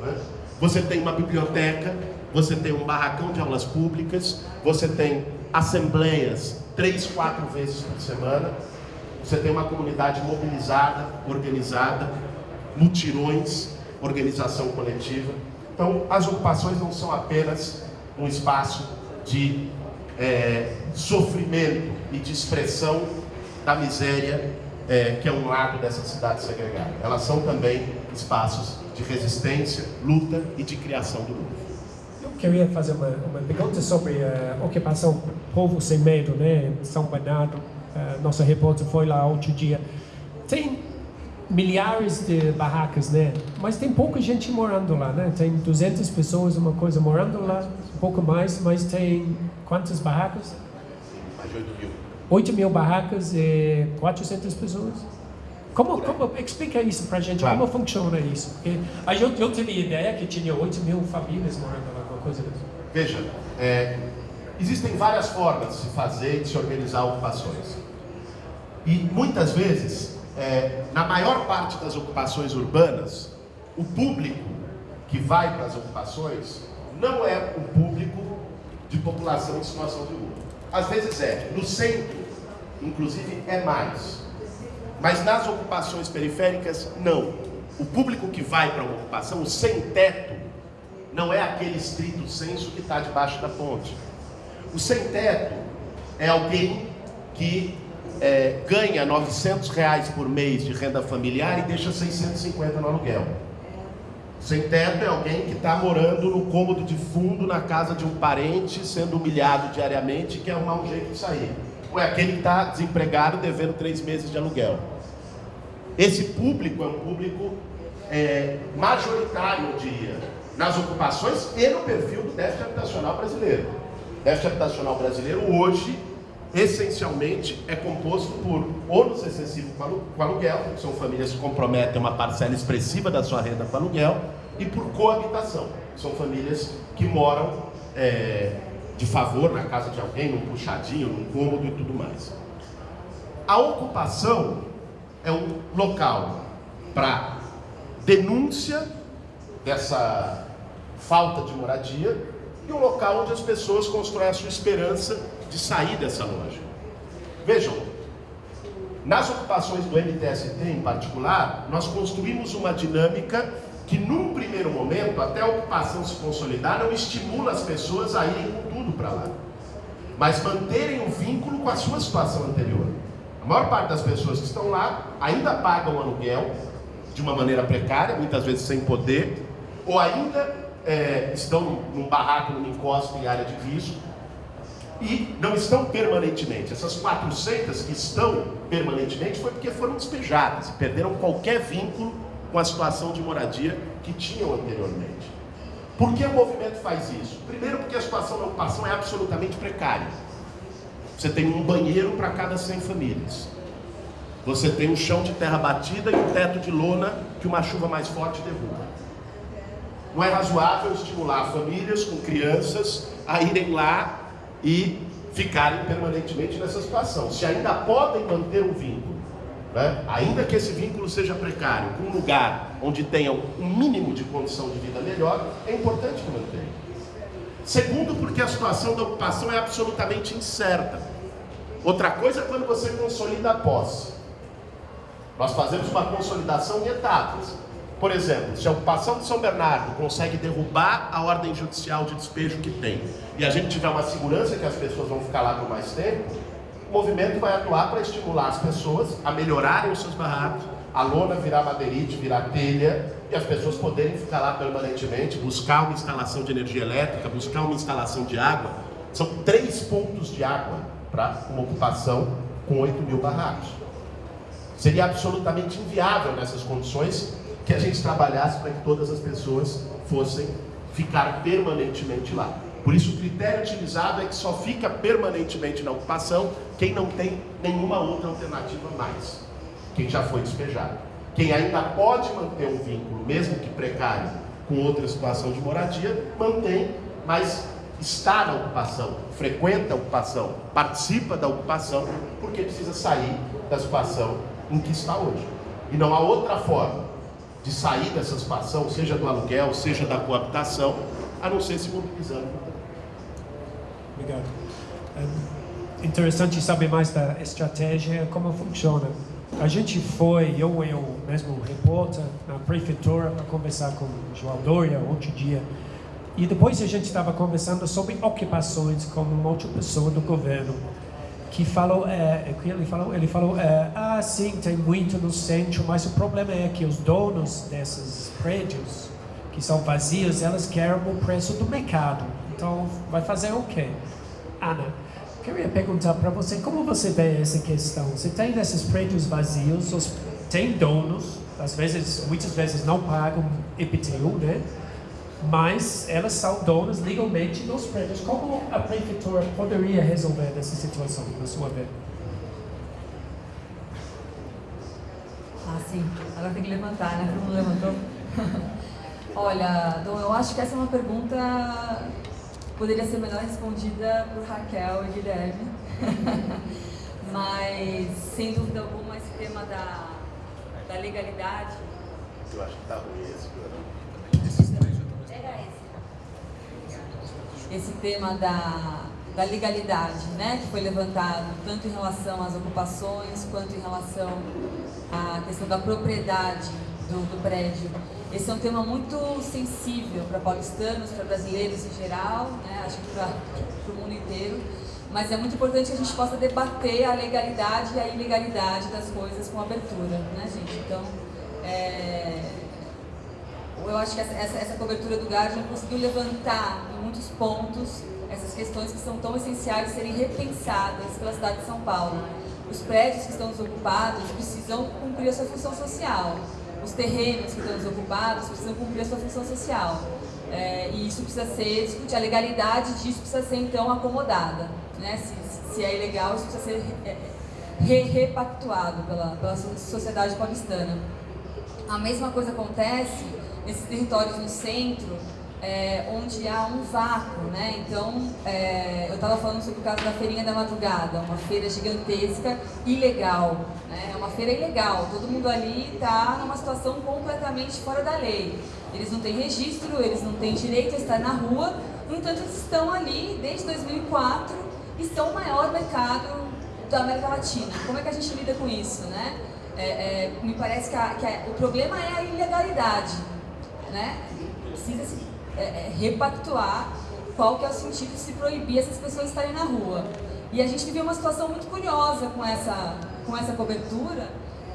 Né? Você tem uma biblioteca você tem um barracão de aulas públicas, você tem assembleias três, quatro vezes por semana, você tem uma comunidade mobilizada, organizada, mutirões, organização coletiva. Então, as ocupações não são apenas um espaço de é, sofrimento e de expressão da miséria é, que é um lado dessa cidade segregada. Elas são também espaços de resistência, luta e de criação do mundo queria fazer uma, uma pergunta sobre a ocupação Povo Sem Medo, né? São Bernardo. Uh, nossa repórter foi lá outro dia. Tem milhares de barracas, né? Mas tem pouca gente morando lá, né? Tem 200 pessoas, uma coisa, morando lá, um pouco mais, mas tem quantas barracas? Mais de 8 mil. 8 mil barracas e 400 pessoas? Como, como explica isso para a gente? Claro. Como funciona isso? Porque eu, eu tive a ideia que tinha 8 mil famílias morando lá coisa dessa? Veja, é, existem várias formas de se fazer e de se organizar ocupações. E muitas vezes, é, na maior parte das ocupações urbanas, o público que vai para as ocupações não é o público de população em situação de rua. Às vezes é, no centro, inclusive é mais. Mas nas ocupações periféricas, não. O público que vai para uma ocupação, o sem teto, não é aquele estrito senso que está debaixo da ponte. O sem-teto é alguém que é, ganha 900 reais por mês de renda familiar e deixa 650 no aluguel. Sem-teto é alguém que está morando no cômodo de fundo na casa de um parente, sendo humilhado diariamente e quer arrumar um jeito de sair. Ou é aquele que está desempregado devendo três meses de aluguel. Esse público é um público é, majoritário, eu diria, nas ocupações e no perfil do déficit habitacional brasileiro. O déficit habitacional brasileiro hoje, essencialmente, é composto por ônus excessivo com aluguel, que são famílias que comprometem uma parcela expressiva da sua renda com aluguel, e por coabitação, são famílias que moram é, de favor na casa de alguém, num puxadinho, num cômodo e tudo mais. A ocupação é um local para denúncia dessa falta de moradia e um local onde as pessoas constroem a sua esperança de sair dessa loja. Vejam, nas ocupações do MTST em particular, nós construímos uma dinâmica que num primeiro momento, até a ocupação se consolidar, não estimula as pessoas a irem com tudo para lá, mas manterem o um vínculo com a sua situação anterior. A maior parte das pessoas que estão lá ainda pagam aluguel de uma maneira precária, muitas vezes sem poder, ou ainda é, estão num barraco, numa encosta em área de risco, e não estão permanentemente. Essas 400 que estão permanentemente foi porque foram despejadas e perderam qualquer vínculo com a situação de moradia que tinham anteriormente. Por que o movimento faz isso? Primeiro porque a situação da ocupação é absolutamente precária. Você tem um banheiro para cada 100 famílias. Você tem um chão de terra batida e um teto de lona que uma chuva mais forte derruba. Não é razoável estimular famílias com crianças a irem lá e ficarem permanentemente nessa situação. Se ainda podem manter um vínculo, né? ainda que esse vínculo seja precário, com um lugar onde tenham um mínimo de condição de vida melhor, é importante que mantenham. Segundo, porque a situação da ocupação é absolutamente incerta. Outra coisa é quando você consolida a posse. Nós fazemos uma consolidação em etapas. Por exemplo, se a ocupação de São Bernardo consegue derrubar a ordem judicial de despejo que tem, e a gente tiver uma segurança que as pessoas vão ficar lá por mais tempo, o movimento vai atuar para estimular as pessoas a melhorarem os seus barracos, a lona virar madeirite, virar telha, e as pessoas poderem ficar lá permanentemente, buscar uma instalação de energia elétrica, buscar uma instalação de água. São três pontos de água para uma ocupação com 8 mil barracos. Seria absolutamente inviável nessas condições que a gente trabalhasse para que todas as pessoas fossem ficar permanentemente lá. Por isso, o critério utilizado é que só fica permanentemente na ocupação quem não tem nenhuma outra alternativa mais, quem já foi despejado. Quem ainda pode manter um vínculo, mesmo que precário, com outra situação de moradia, mantém, mas está na ocupação, frequenta a ocupação, participa da ocupação, porque precisa sair da situação em que está hoje. E não há outra forma de sair dessa situação, seja do aluguel, seja da coabitação, a não ser se mobilizando. Obrigado. É interessante saber mais da estratégia, como funciona. A gente foi, eu e o mesmo repórter, na prefeitura para conversar com o João Doria outro dia. E depois a gente estava conversando sobre ocupações com uma outra pessoa do governo que falou, é, que ele falou, ele falou, é, ah, sim, tem muito no centro, mas o problema é que os donos desses prédios que são vazios, elas querem o preço do mercado. Então, vai fazer o quê? Ana, queria perguntar para você, como você vê essa questão? Você tem esses prédios vazios, os, tem donos, às vezes, muitas vezes não pagam IPTU, né? Mas elas são donas legalmente dos prédios. Como a prefeitura poderia resolver essa situação, na sua vez? Ah, sim. Agora tem que levantar, né? Todo mundo levantou. <laughs> Olha, Dom, eu acho que essa é uma pergunta que poderia ser melhor respondida por Raquel e Guilherme. <laughs> Mas, sem dúvida alguma, esse tema da, da legalidade. Eu acho que está ruim esse esse tema da, da legalidade, né, que foi levantado tanto em relação às ocupações quanto em relação à questão da propriedade do, do prédio. Esse é um tema muito sensível para paulistanos, para brasileiros em geral, né, acho que para o mundo inteiro, mas é muito importante que a gente possa debater a legalidade e a ilegalidade das coisas com abertura, né, gente? Então, é, eu acho que essa, essa, cobertura do Guardian conseguiu levantar em muitos pontos essas questões que são tão essenciais de serem repensadas pela cidade de São Paulo. Os prédios que estão desocupados precisam cumprir a sua função social. Os terrenos que estão desocupados precisam cumprir a sua função social. É, e isso precisa ser discutido, a legalidade disso precisa ser então acomodada. Né? Se, se é ilegal, isso precisa ser é, re, repactuado pela, pela sociedade paulistana. A mesma coisa acontece nesses territórios no centro, é, onde há um vácuo, né? Então, é, eu estava falando sobre o caso da Feirinha da Madrugada, uma feira gigantesca, ilegal, né? É uma feira ilegal, todo mundo ali está numa situação completamente fora da lei. Eles não têm registro, eles não têm direito a estar na rua, no entanto, eles estão ali desde 2004 e são o maior mercado da América Latina. Como é que a gente lida com isso, né? É, é, me parece que, a, que a, o problema é a ilegalidade, né? Precisa se é, é, repactuar qual que é o sentido de se proibir essas pessoas estarem na rua. E a gente viveu uma situação muito curiosa com essa, com essa cobertura,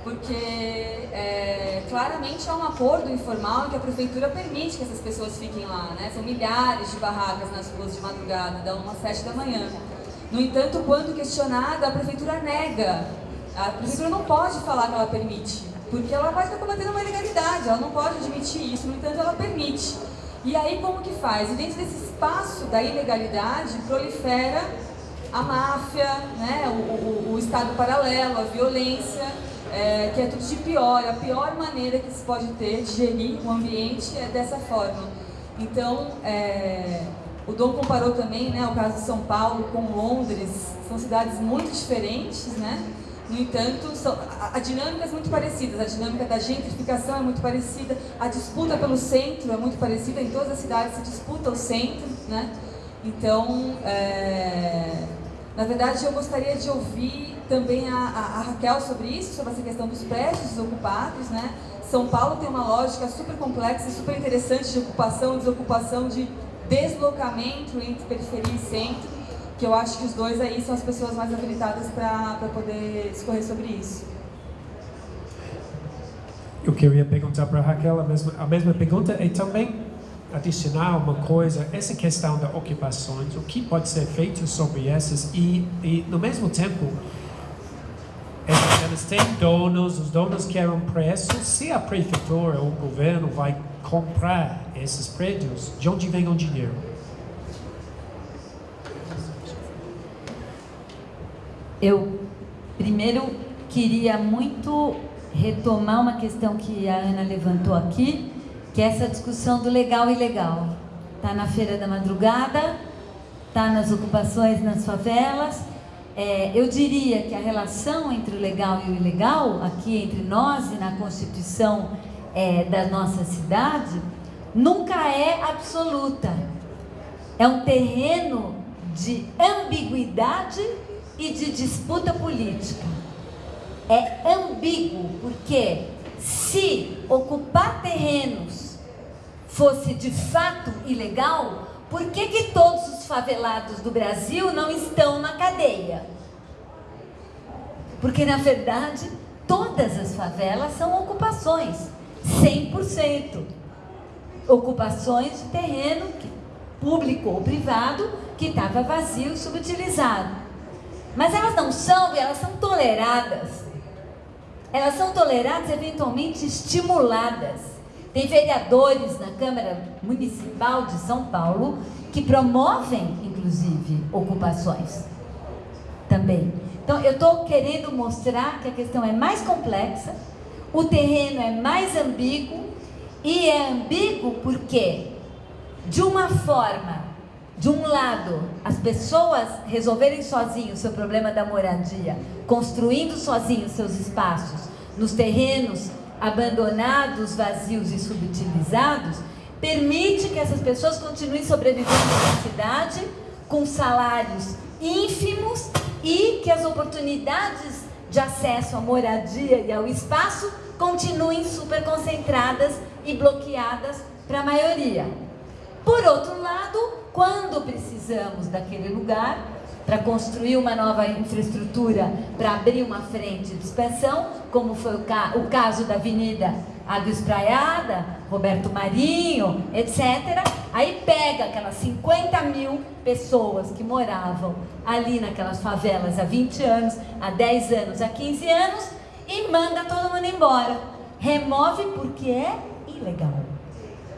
porque é, claramente há um acordo informal que a prefeitura permite que essas pessoas fiquem lá, né? São milhares de barracas nas ruas de madrugada, da 1 às 7 da manhã. No entanto, quando questionada, a prefeitura nega. A prefeitura não pode falar que ela permite porque ela vai estar cometendo uma ilegalidade, ela não pode admitir isso, no entanto ela permite. E aí como que faz? E dentro desse espaço da ilegalidade prolifera a máfia, né? o, o, o Estado paralelo, a violência, é, que é tudo de pior. A pior maneira que se pode ter de gerir o ambiente é dessa forma. Então, é, o Dom comparou também né, o caso de São Paulo com Londres, são cidades muito diferentes, né? No entanto, são, a, a dinâmicas muito parecidas, a dinâmica da gentrificação é muito parecida, a disputa pelo centro é muito parecida, em todas as cidades se disputa o centro, né? Então, é, na verdade, eu gostaria de ouvir também a, a, a, Raquel sobre isso, sobre essa questão dos prédios desocupados, né? São Paulo tem uma lógica super complexa e super interessante de ocupação desocupação, de deslocamento entre periferia e centro, que eu acho que os dois aí são as pessoas mais habilitadas para poder discorrer sobre isso. Eu queria perguntar para a Raquel a mesma, a mesma pergunta e também adicionar uma coisa, essa questão das ocupações, o que pode ser feito sobre essas e, e no mesmo tempo, elas têm donos, os donos querem preço, se a prefeitura ou o governo vai comprar esses prédios, de onde vem o dinheiro? Eu primeiro queria muito retomar uma questão que a Ana levantou aqui, que é essa discussão do legal e ilegal. Está na Feira da Madrugada, está nas ocupações nas favelas. É, eu diria que a relação entre o legal e o ilegal, aqui entre nós e na Constituição é, da nossa cidade, nunca é absoluta. É um terreno de ambiguidade e de disputa política. É ambíguo, porque se ocupar terrenos fosse de fato ilegal, por que, que todos os favelados do Brasil não estão na cadeia? Porque, na verdade, todas as favelas são ocupações, 100%. Ocupações de terreno público ou privado que estava vazio subutilizado. Mas elas não são elas são toleradas. Elas são toleradas, eventualmente estimuladas. Tem vereadores na Câmara Municipal de São Paulo que promovem, inclusive, ocupações também. Então, eu estou querendo mostrar que a questão é mais complexa, o terreno é mais ambíguo, e é ambíguo porque, de uma forma, de um lado, as pessoas resolverem sozinhos o seu problema da moradia, construindo sozinhos seus espaços nos terrenos abandonados, vazios e subutilizados, permite que essas pessoas continuem sobrevivendo na cidade com salários ínfimos e que as oportunidades de acesso à moradia e ao espaço continuem super concentradas e bloqueadas para a maioria. Por outro lado, quando precisamos daquele lugar para construir uma nova infraestrutura, para abrir uma frente de expansão, como foi o, ca o caso da Avenida Água Espraiada, Roberto Marinho, etc. Aí pega aquelas 50 mil pessoas que moravam ali naquelas favelas há 20 anos, há 10 anos, há 15 anos e manda todo mundo embora. Remove porque é ilegal.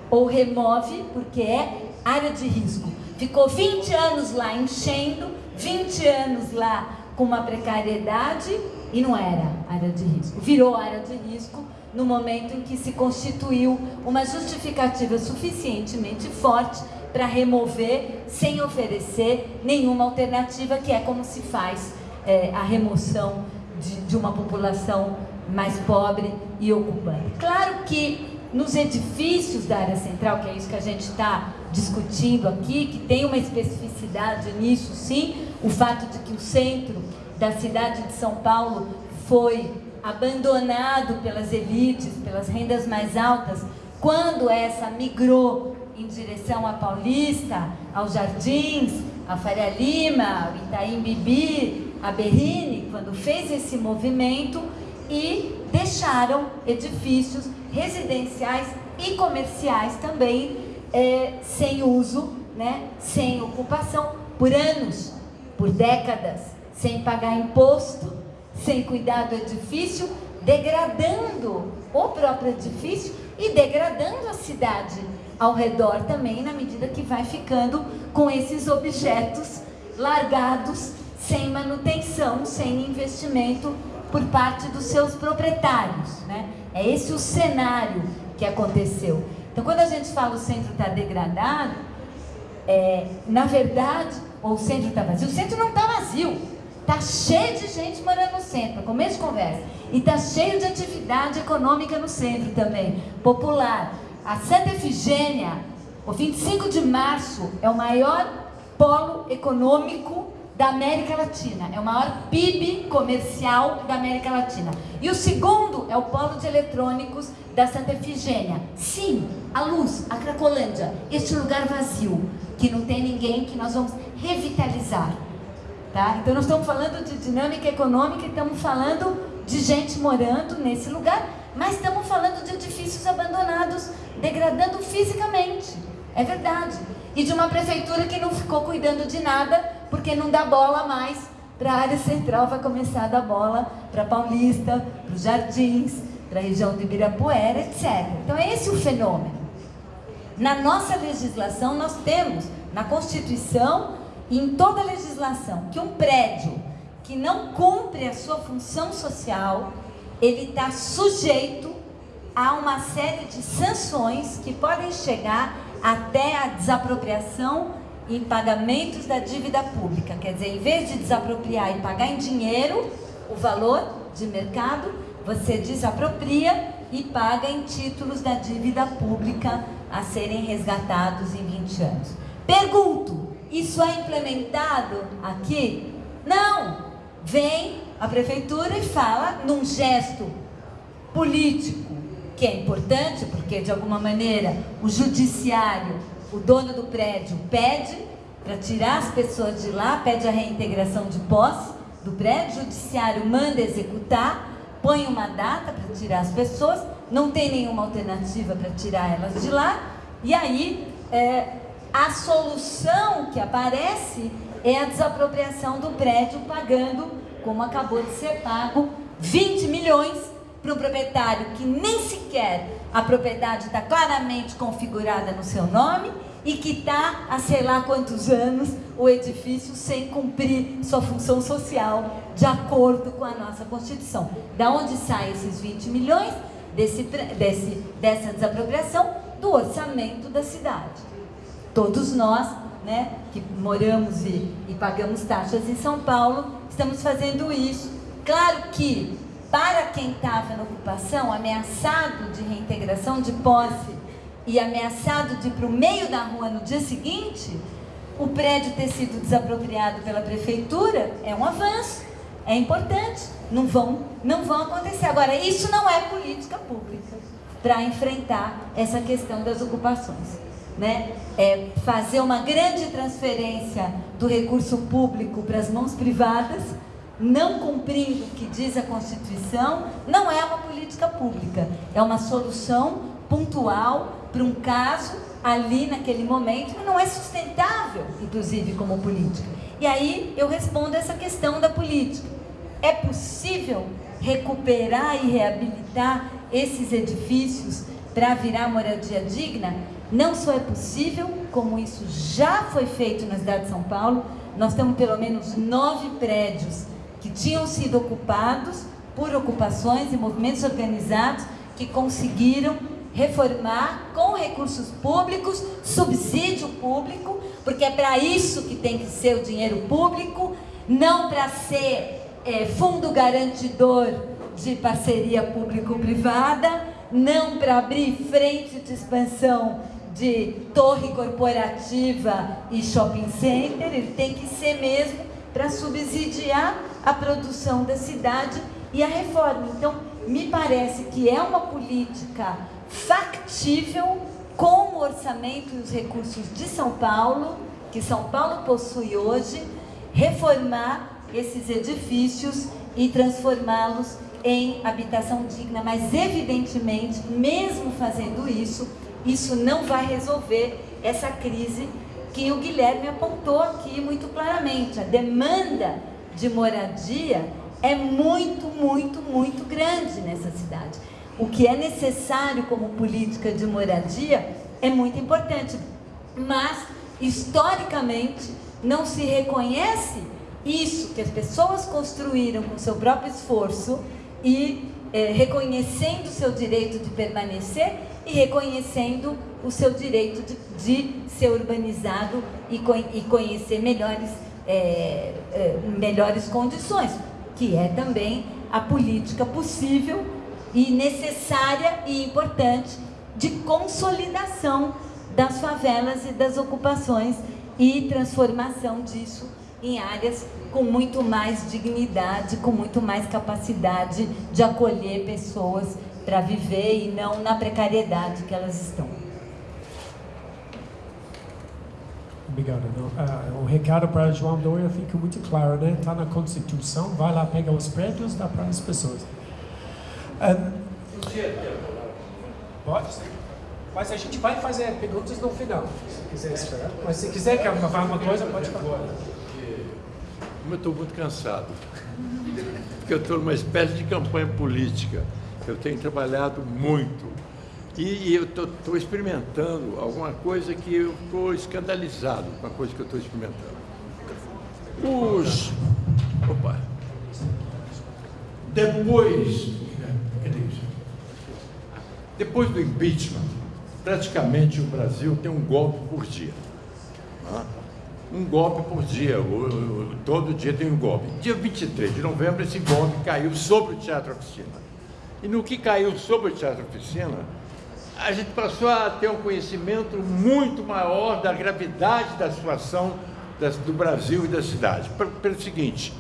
Ou remove porque é área de risco. Ficou 20 anos lá enchendo, 20 anos lá com uma precariedade e não era área de risco. Virou área de risco no momento em que se constituiu uma justificativa suficientemente forte para remover sem oferecer nenhuma alternativa, que é como se faz é, a remoção de, de uma população mais pobre e ocupante. Claro que nos edifícios da área central, que é isso que a gente está discutindo aqui, que tem uma especificidade nisso, sim, o fato de que o centro da cidade de São Paulo foi abandonado pelas elites, pelas rendas mais altas, quando essa migrou em direção à Paulista, aos Jardins, a Faria Lima, o Itaim Bibi, a Berrine, quando fez esse movimento e deixaram edifícios residenciais e comerciais também é, sem uso, né, sem ocupação, por anos, por décadas, sem pagar imposto, sem cuidar do edifício, degradando o próprio edifício e degradando a cidade ao redor também, na medida que vai ficando com esses objetos largados, sem manutenção, sem investimento por parte dos seus proprietários. Né? É esse o cenário que aconteceu. Então, quando a gente fala o centro está degradado, é, na verdade, ou o centro está vazio, o centro não está vazio. Está cheio de gente morando no centro, começo de conversa. E está cheio de atividade econômica no centro também, popular. A Santa Efigênia, o 25 de março, é o maior polo econômico da América Latina, é o maior PIB comercial da América Latina. E o segundo é o polo de eletrônicos da Santa Efigênia. Sim, a luz, a Cracolândia, este lugar vazio, que não tem ninguém, que nós vamos revitalizar. Tá? Então nós estamos falando de dinâmica econômica e estamos falando de gente morando nesse lugar, mas estamos falando de edifícios abandonados, degradando fisicamente. É verdade. E de uma prefeitura que não ficou cuidando de nada porque não dá bola mais para a área central, vai começar a dar bola para Paulista, para os Jardins, para a região de Ibirapuera, etc. Então é esse o fenômeno. Na nossa legislação, nós temos, na Constituição e em toda a legislação, que um prédio que não cumpre a sua função social, ele está sujeito a uma série de sanções que podem chegar até a desapropriação em pagamentos da dívida pública. Quer dizer, em vez de desapropriar e pagar em dinheiro o valor de mercado, você desapropria e paga em títulos da dívida pública a serem resgatados em 20 anos. Pergunto, isso é implementado aqui? Não! Vem a prefeitura e fala num gesto político, que é importante, porque de alguma maneira o judiciário o dono do prédio pede para tirar as pessoas de lá, pede a reintegração de posse do prédio, o judiciário manda executar, põe uma data para tirar as pessoas, não tem nenhuma alternativa para tirar elas de lá, e aí é, a solução que aparece é a desapropriação do prédio, pagando, como acabou de ser pago, 20 milhões para um proprietário que nem sequer a propriedade está claramente configurada no seu nome e que está há sei lá quantos anos o edifício sem cumprir sua função social de acordo com a nossa Constituição. Da onde saem esses 20 milhões desse, desse, dessa desapropriação? Do orçamento da cidade. Todos nós, né, que moramos e, e pagamos taxas em São Paulo, estamos fazendo isso. Claro que para quem estava na ocupação, ameaçado de reintegração de posse e ameaçado de ir para o meio da rua no dia seguinte, o prédio ter sido desapropriado pela prefeitura é um avanço, é importante, não vão, não vão acontecer. Agora, isso não é política pública para enfrentar essa questão das ocupações. Né? É fazer uma grande transferência do recurso público para as mãos privadas não cumprindo o que diz a Constituição, não é uma política pública, é uma solução pontual para um caso ali naquele momento que não é sustentável, inclusive como política. E aí eu respondo essa questão da política. É possível recuperar e reabilitar esses edifícios para virar moradia digna? Não só é possível, como isso já foi feito na cidade de São Paulo, nós temos pelo menos nove prédios que tinham sido ocupados por ocupações e movimentos organizados que conseguiram reformar com recursos públicos, subsídio público, porque é para isso que tem que ser o dinheiro público, não para ser é, fundo garantidor de parceria público-privada, não para abrir frente de expansão de torre corporativa e shopping center, ele tem que ser mesmo para subsidiar a produção da cidade e a reforma. Então, me parece que é uma política factível com o orçamento e os recursos de São Paulo, que São Paulo possui hoje, reformar esses edifícios e transformá-los em habitação digna, mas evidentemente, mesmo fazendo isso, isso não vai resolver essa crise que o Guilherme apontou aqui muito claramente. A demanda de moradia é muito, muito, muito grande nessa cidade. O que é necessário como política de moradia é muito importante, mas historicamente não se reconhece isso que as pessoas construíram com seu próprio esforço e é, reconhecendo o seu direito de permanecer e reconhecendo o seu direito de, de ser urbanizado e, e conhecer melhores é, é, melhores condições, que é também a política possível e necessária e importante de consolidação das favelas e das ocupações e transformação disso em áreas com muito mais dignidade, com muito mais capacidade de acolher pessoas para viver e não na precariedade que elas estão. Obrigado. Ah, o recado para João Dória fica muito claro, né? Está na Constituição, vai lá pegar os prédios, dá para as pessoas. Um, pode? Mas a gente vai fazer perguntas no final, se quiser esperar. Mas se quiser falar uma coisa, pode falar. Eu estou muito cansado, porque eu estou numa espécie de campanha política. Eu tenho trabalhado muito e, eu estou experimentando alguma coisa que eu estou escandalizado com a coisa que eu estou experimentando. Os. Opa! Depois. Depois do impeachment, praticamente o Brasil tem um golpe por dia. Um golpe por dia, todo dia tem um golpe. Dia 23 de novembro, esse golpe caiu sobre o Teatro Oficina. E no que caiu sobre o Teatro Oficina, a gente passou a ter um conhecimento muito maior da gravidade da situação do Brasil e da cidade. Pelo seguinte,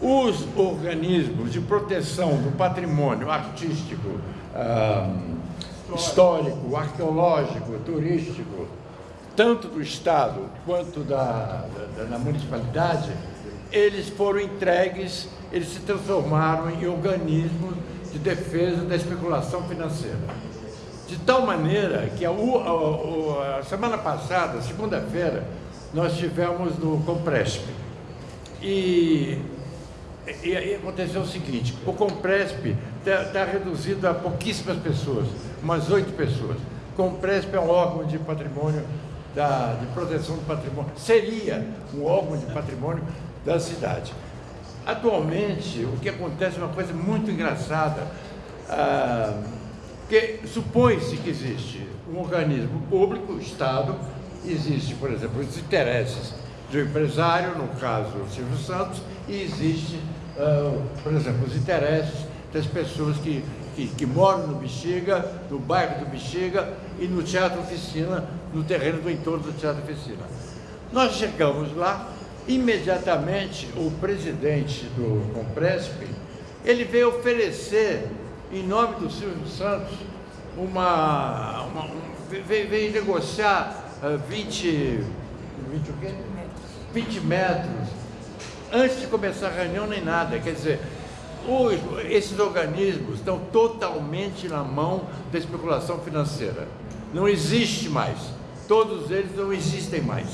os organismos de proteção do patrimônio artístico, histórico, arqueológico, turístico, tanto do Estado quanto da, da, da municipalidade, eles foram entregues, eles se transformaram em organismos de defesa da especulação financeira. De tal maneira que a, a, a semana passada, segunda-feira, nós tivemos no Compresp. E, e, e, aconteceu o seguinte, o Compresp está tá reduzido a pouquíssimas pessoas, umas oito pessoas. Compresp é um órgão de patrimônio, da, de proteção do patrimônio, seria um órgão de patrimônio da cidade. Atualmente, o que acontece é uma coisa muito engraçada. Ah, porque supõe-se que existe um organismo público, o Estado, existe, por exemplo, os interesses do empresário, no caso o Silvio Santos, e existe, uh, por exemplo, os interesses das pessoas que, que, que, moram no Bexiga, no bairro do Bexiga e no Teatro Oficina, no terreno do entorno do Teatro Oficina. Nós chegamos lá, imediatamente o presidente do Compresp, ele veio oferecer em nome do Silvio Santos, uma, uma um, veio, veio, negociar uh, 20, 20, o quê? 20 metros antes de começar a reunião nem nada. Quer dizer, os, esses organismos estão totalmente na mão da especulação financeira. Não existe mais. Todos eles não existem mais.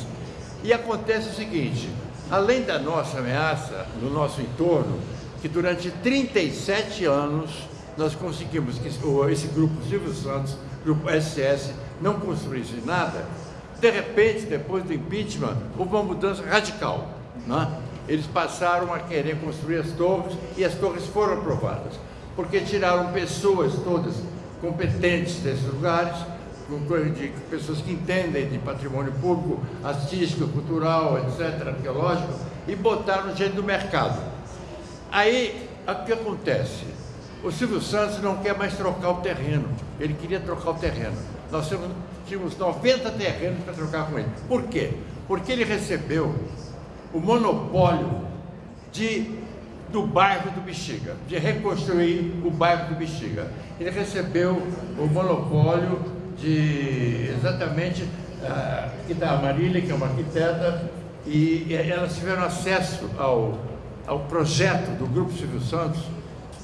E acontece o seguinte, além da nossa ameaça no nosso entorno, que durante 37 anos nós conseguimos que esse grupo Silvio Santos, grupo SS, não construísse nada, de repente, depois do impeachment, houve uma mudança radical. Né? Eles passaram a querer construir as torres e as torres foram aprovadas, porque tiraram pessoas todas competentes desses lugares, de pessoas que entendem de patrimônio público, artístico, cultural, etc., arqueológico, e botaram gente do mercado. Aí, o que acontece? O Silvio Santos não quer mais trocar o terreno. Ele queria trocar o terreno. Nós tínhamos 90 terrenos para trocar com ele. Por quê? Porque ele recebeu o monopólio de, do bairro do Bexiga, de reconstruir o bairro do Bexiga. Ele recebeu o monopólio de exatamente uh, aqui da Marília, que é uma arquiteta, e, e elas tiveram acesso ao, ao projeto do Grupo Silvio Santos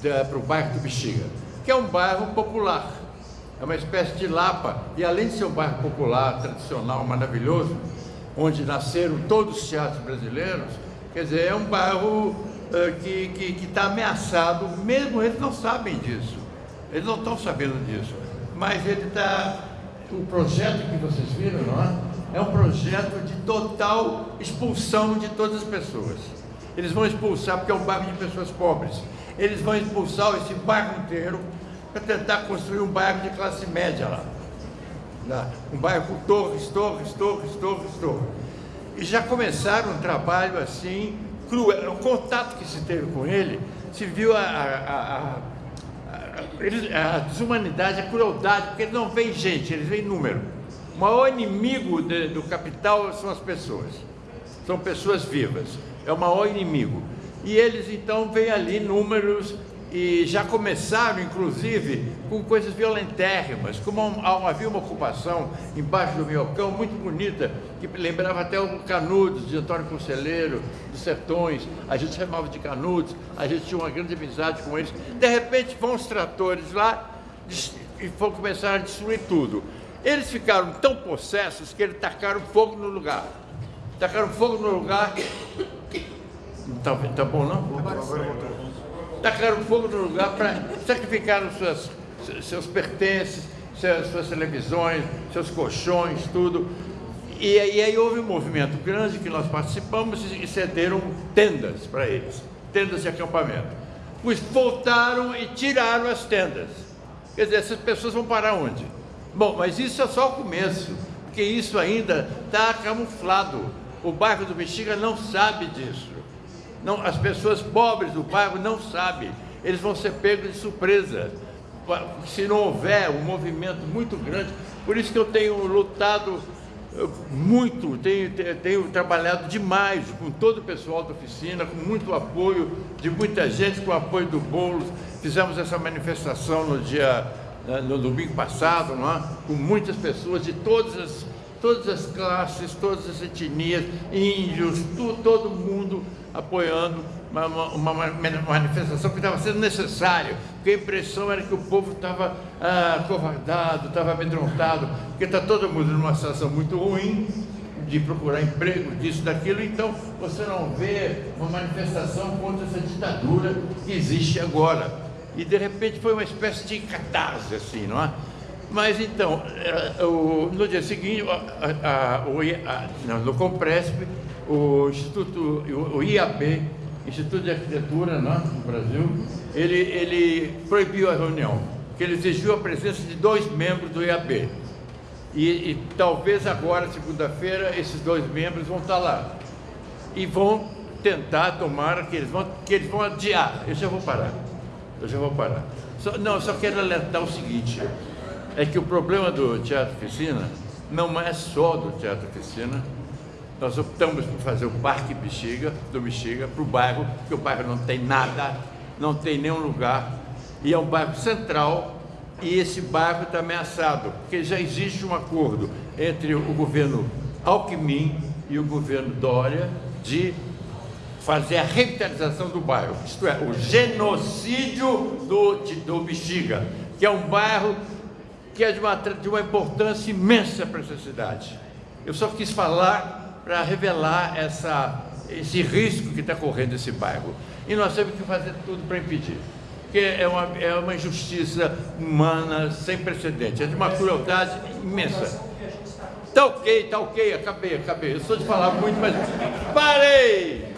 para o bairro do Bexiga, que é um bairro popular, é uma espécie de Lapa, e além de ser um bairro popular, tradicional, maravilhoso, onde nasceram todos os teatros brasileiros, quer dizer, é um bairro uh, que está tá ameaçado, mesmo eles não sabem disso, eles não estão sabendo disso, mas ele está, o projeto que vocês viram, não é? É um projeto de total expulsão de todas as pessoas. Eles vão expulsar porque é um bairro de pessoas pobres eles vão expulsar esse bairro inteiro para tentar construir um bairro de classe média lá. Um bairro com torres, torres, torres, torres, torres. E já começaram um trabalho assim, cruel. O contato que se teve com ele, se viu a, a, a, a, desumanidade, a crueldade, porque eles não veem gente, eles veem número. O maior inimigo de, do capital são as pessoas. São pessoas vivas. É o maior inimigo. E eles então veem ali números e já começaram, inclusive, com coisas violentérrimas, como havia uma ocupação embaixo do Minhocão muito bonita, que lembrava até o Canudos, de Antônio Conselheiro, dos Sertões, a gente chamava de Canudos, a gente tinha uma grande amizade com eles. De repente vão os tratores lá e vão começar a destruir tudo. Eles ficaram tão possessos que eles tacaram fogo no lugar. Tacaram fogo no lugar. Não tá, tá bom não? tacaram fogo no lugar para sacrificar suas, seus pertences, suas, suas, televisões, seus colchões, tudo. E, e, aí houve um movimento grande que nós participamos e cederam tendas para eles, tendas de acampamento. Pois voltaram e tiraram as tendas. Quer dizer, essas pessoas vão parar onde? Bom, mas isso é só o começo, porque isso ainda está camuflado. O bairro do Bexiga não sabe disso. Não, as pessoas pobres do bairro não sabem. Eles vão ser pegos de surpresa. Se não houver um movimento muito grande. Por isso que eu tenho lutado eh, muito, tenho, tenho trabalhado demais com todo o pessoal da oficina, com muito apoio de muita gente, com o apoio do Boulos. Fizemos essa manifestação no dia no domingo passado, é? com muitas pessoas de todas as, todas as classes, todas as etnias, índios, tu, todo mundo apoiando uma, uma, uma manifestação que estava sendo necessária, porque a impressão era que o povo estava ah, covardado, estava amedrontado, porque está todo mundo numa situação muito ruim, de procurar emprego, disso, daquilo, então você não vê uma manifestação contra essa ditadura que existe agora. E de repente foi uma espécie de catarse, assim, não é? Mas então, eh, no dia seguinte, a, a, a, no Compresp, o Instituto, o IAB, Instituto de Arquitetura né, no Brasil, ele, ele proibiu a reunião, porque ele exigiu a presença de dois membros do IAB. E, e talvez agora, segunda-feira, esses dois membros vão estar lá. E vão tentar, tomar que eles vão, que eles vão adiar. Eu já vou parar. Eu já vou parar. Só, não, só quero alertar o seguinte, é que o problema do Teatro Oficina não é só do Teatro Oficina, nós optamos por fazer o Parque Bexiga, do Bexiga, para o bairro, porque o bairro não tem nada, não tem nenhum lugar, e é um bairro central, e esse bairro está ameaçado, porque já existe um acordo entre o governo Alckmin e o governo Dória de fazer a revitalização do bairro, isto é, o genocídio do, do Bexiga, que é um bairro que é de uma, de uma importância imensa para essa cidade. Eu só quis falar para revelar essa, esse risco que está correndo esse bairro. E nós temos que fazer tudo para impedir. Porque é uma, é uma injustiça humana sem precedentes, é de uma crueldade imensa. Tá ok, tá ok, acabei, acabei. Eu sou de falar muito, mas parei!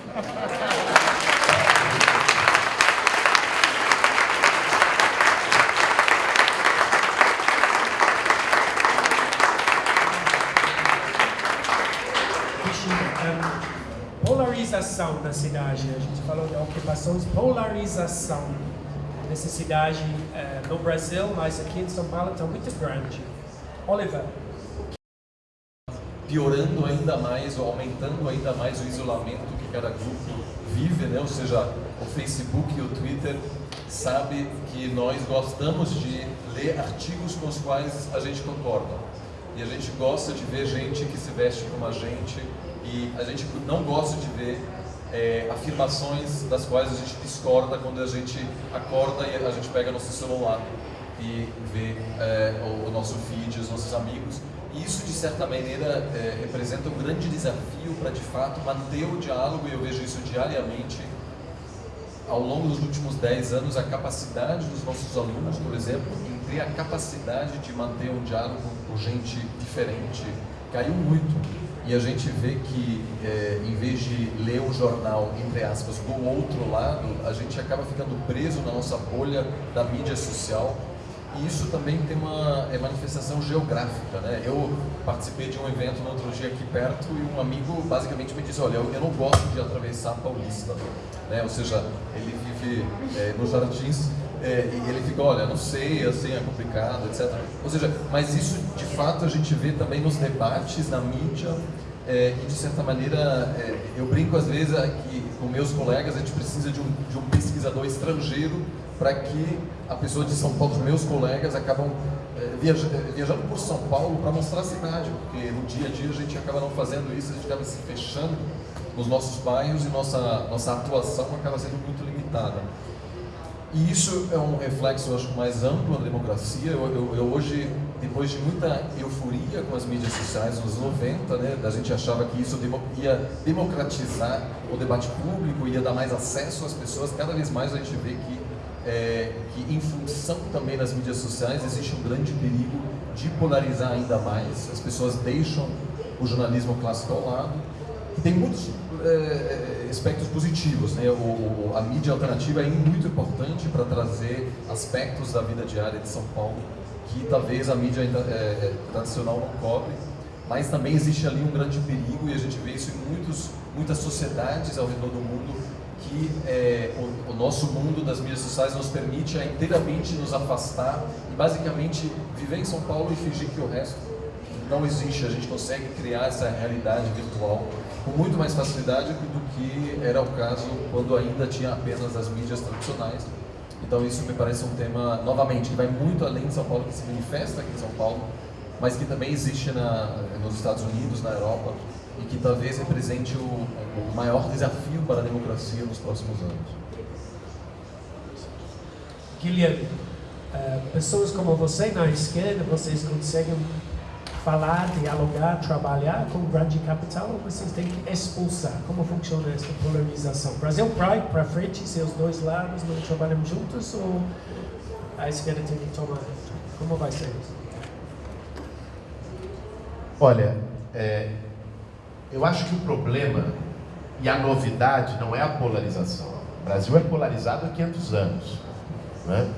Polarização da cidade. A gente falou de ocupações, polarização dessa cidade eh, no Brasil, mas aqui em São Paulo está muito grande. Oliver. Piorando ainda mais, ou aumentando ainda mais o isolamento que cada grupo vive, né? ou seja, o Facebook e o Twitter sabe que nós gostamos de ler artigos com os quais a gente concorda. E a gente gosta de ver gente que se veste como a gente, e a gente não gosta de ver é, afirmações das quais a gente discorda quando a gente acorda e a gente pega nosso celular e vê é, o, o, nosso feed, os nossos amigos. E isso, de certa maneira, é, representa um grande desafio para, de fato, manter o diálogo, e eu vejo isso diariamente, ao longo dos últimos 10 anos, a capacidade dos nossos alunos, por exemplo, em ter a capacidade de manter um diálogo com gente diferente, caiu muito. E a gente vê que, é, em vez de ler um jornal, entre aspas, do outro lado, a gente acaba ficando preso na nossa bolha da mídia social E isso também tem uma é manifestação geográfica, né? Eu participei de um evento no outro dia aqui perto e um amigo basicamente me disse, olha, eu, eu não gosto de atravessar a Paulista, né? Ou seja, ele vive é, nos Jardins é, ele fica, olha, não sei, assim, é complicado, etc. Ou seja, mas isso de fato a gente vê também nos debates, na mídia, é, e de certa maneira é, eu brinco às vezes com meus colegas a gente precisa de um, de um pesquisador estrangeiro para que a pessoa de São Paulo, os meus colegas, acabam é, é, viajando por São Paulo para mostrar a cidade, porque no dia a dia a gente acaba não fazendo isso, a gente acaba se fechando nos nossos bairros e nossa, nossa atuação acaba sendo muito E isso é um reflexo, eu acho, mais amplo da democracia. Eu, eu, eu, hoje, depois de muita euforia com as mídias sociais nos 90, né, a gente achava que isso ia democratizar o debate público, ia dar mais acesso às pessoas. Cada vez mais a gente vê que, é, que em função também das mídias sociais, existe um grande perigo de polarizar ainda mais. As pessoas deixam o jornalismo clássico ao lado. Tem muitos é, aspectos positivos. Né? O, a mídia alternativa é muito importante para trazer aspectos da vida diária de São Paulo que talvez a mídia ainda, é, tradicional não cobre, mas também existe ali um grande perigo e a gente vê isso em muitos, muitas sociedades ao redor do mundo que é, o, o, nosso mundo das mídias sociais nos permite a inteiramente nos afastar e basicamente viver em São Paulo e fingir que o resto não existe. A gente consegue criar essa realidade virtual com muito mais facilidade do que era o caso quando ainda tinha apenas as mídias tradicionais. Então isso me parece um tema, novamente, que vai muito além de São Paulo, que se manifesta aqui em São Paulo, mas que também existe na, nos Estados Unidos, na Europa, e que talvez represente o, o maior desafio para a democracia nos próximos anos. Guilherme, uh, pessoas como você na esquerda, vocês conseguem falar, dialogar, trabalhar com grande capital, vocês têm que expulsar? Como funciona essa polarização? Brasil vai para frente, se os dois lados não trabalham juntos, ou a esquerda tem que tomar? Como vai ser isso? Olha, é, eu acho que o problema e a novidade não é a polarização. O Brasil é polarizado há 500 anos. Né?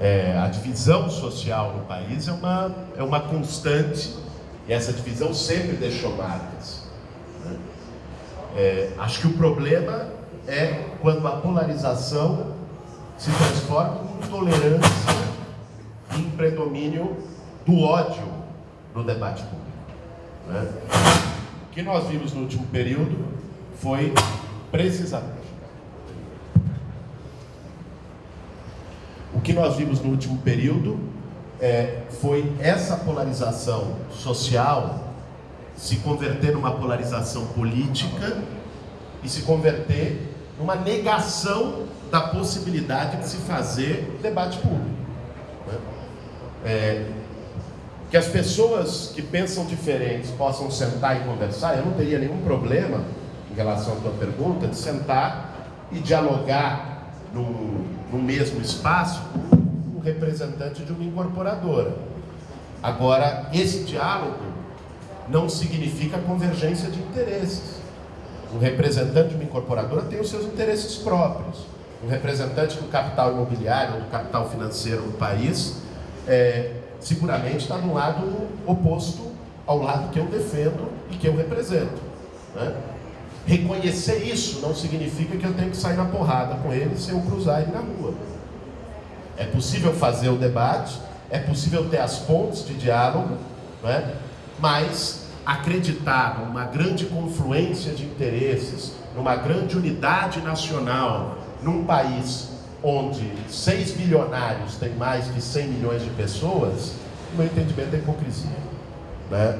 É, a divisão social no país é uma, é uma constante e essa divisão sempre deixou marcas. Né? É, acho que o problema é quando a polarização se transforma em intolerância e em predomínio do ódio no debate público. Né? O que nós vimos no último período foi precisamente O que nós vimos no último período é, foi essa polarização social se converter numa polarização política e se converter numa negação da possibilidade de se fazer debate público. Né? É, que as pessoas que pensam diferentes possam sentar e conversar, eu não teria nenhum problema em relação à tua pergunta de sentar e dialogar no, no mesmo espaço um representante de uma incorporadora. Agora, esse diálogo não significa convergência de interesses. Um representante de uma incorporadora tem os seus interesses próprios. Um representante do capital imobiliário ou do capital financeiro no país é, seguramente está no lado oposto ao lado que eu defendo e que eu represento. Né? Reconhecer isso não significa que eu tenho que sair na porrada com ele se eu cruzar ele na rua. É possível fazer o debate, é possível ter as pontes de diálogo, é? mas acreditar numa grande confluência de interesses, numa grande unidade nacional, num país onde seis bilionários têm mais de 100 milhões de pessoas, no meu entendimento é hipocrisia. Né?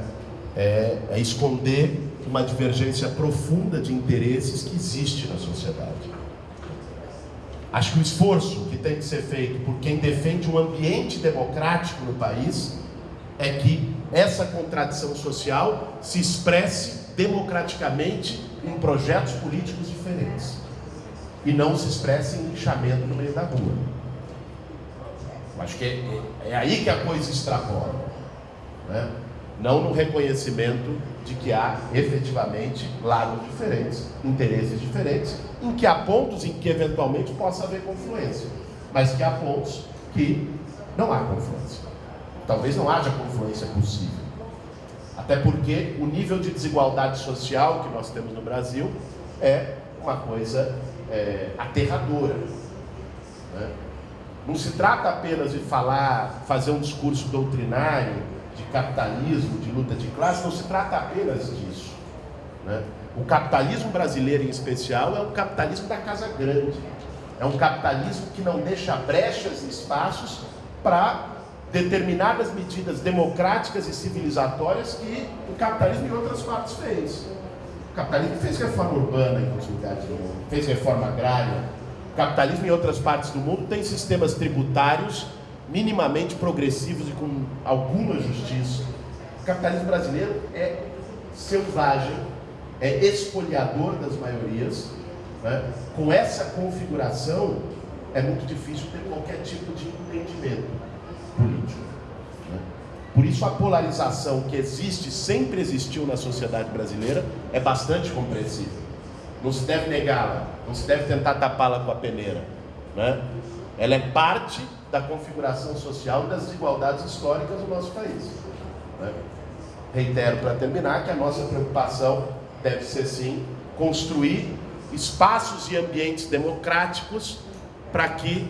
É, é esconder uma divergência profunda de interesses que existe na sociedade. Acho que o esforço que tem que ser feito por quem defende um ambiente democrático no país é que essa contradição social se expresse democraticamente em projetos políticos diferentes e não se expresse em lixamento no meio da rua. Acho que é, é, é aí que a coisa extrapola. Né? não no reconhecimento de que há efetivamente lados diferentes, interesses diferentes, em que há pontos em que eventualmente possa haver confluência, mas que há pontos que Não há confluência. Talvez não haja confluência possível. Até porque o nível de desigualdade social que nós temos no Brasil é uma coisa é, aterradora. Né? Não se trata apenas de falar, fazer um discurso doutrinário de capitalismo, de luta de classe, não se trata apenas disso. Né? O capitalismo brasileiro, em especial, é um capitalismo da casa grande. É um capitalismo que não deixa brechas e espaços para determinadas medidas democráticas e civilizatórias que o capitalismo em outras partes fez. O capitalismo fez reforma urbana em outros lugares do mundo, fez reforma agrária, o capitalismo em outras partes do mundo tem sistemas tributários minimamente progressivos e com alguma justiça. O capitalismo brasileiro é selvagem, é espoliador das maiorias. Né? Com essa configuração, é muito difícil ter qualquer tipo de entendimento político. Né? Por isso, a polarização que existe, sempre existiu na sociedade brasileira, é bastante compreensível. Não se deve negá-la, não se deve tentar tapá-la com a peneira. Né? Ela é parte da configuração social e das desigualdades históricas do nosso país. Né? Reitero para terminar que a nossa preocupação deve ser sim construir espaços e ambientes democráticos para que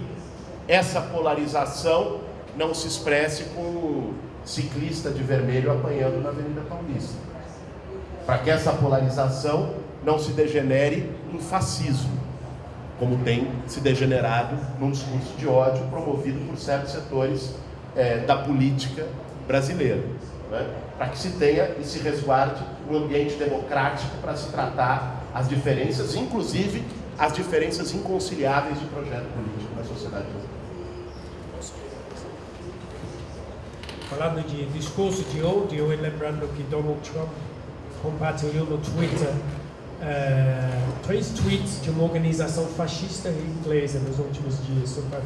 essa polarização não se expresse com um ciclista de vermelho apanhando na Avenida Paulista. Para que essa polarização não se degenere em fascismo, como tem se degenerado num discurso de ódio promovido por certos setores é, da política brasileira. Né? Para que se tenha e se resguarde um ambiente democrático para se tratar as diferenças, inclusive as diferenças inconciliáveis de projeto político na sociedade brasileira. Falando de discurso de ódio, e lembrando que Donald Trump compartilhou no Twitter uh, três tweets de uma organização fascista inglesa nos últimos dias, só para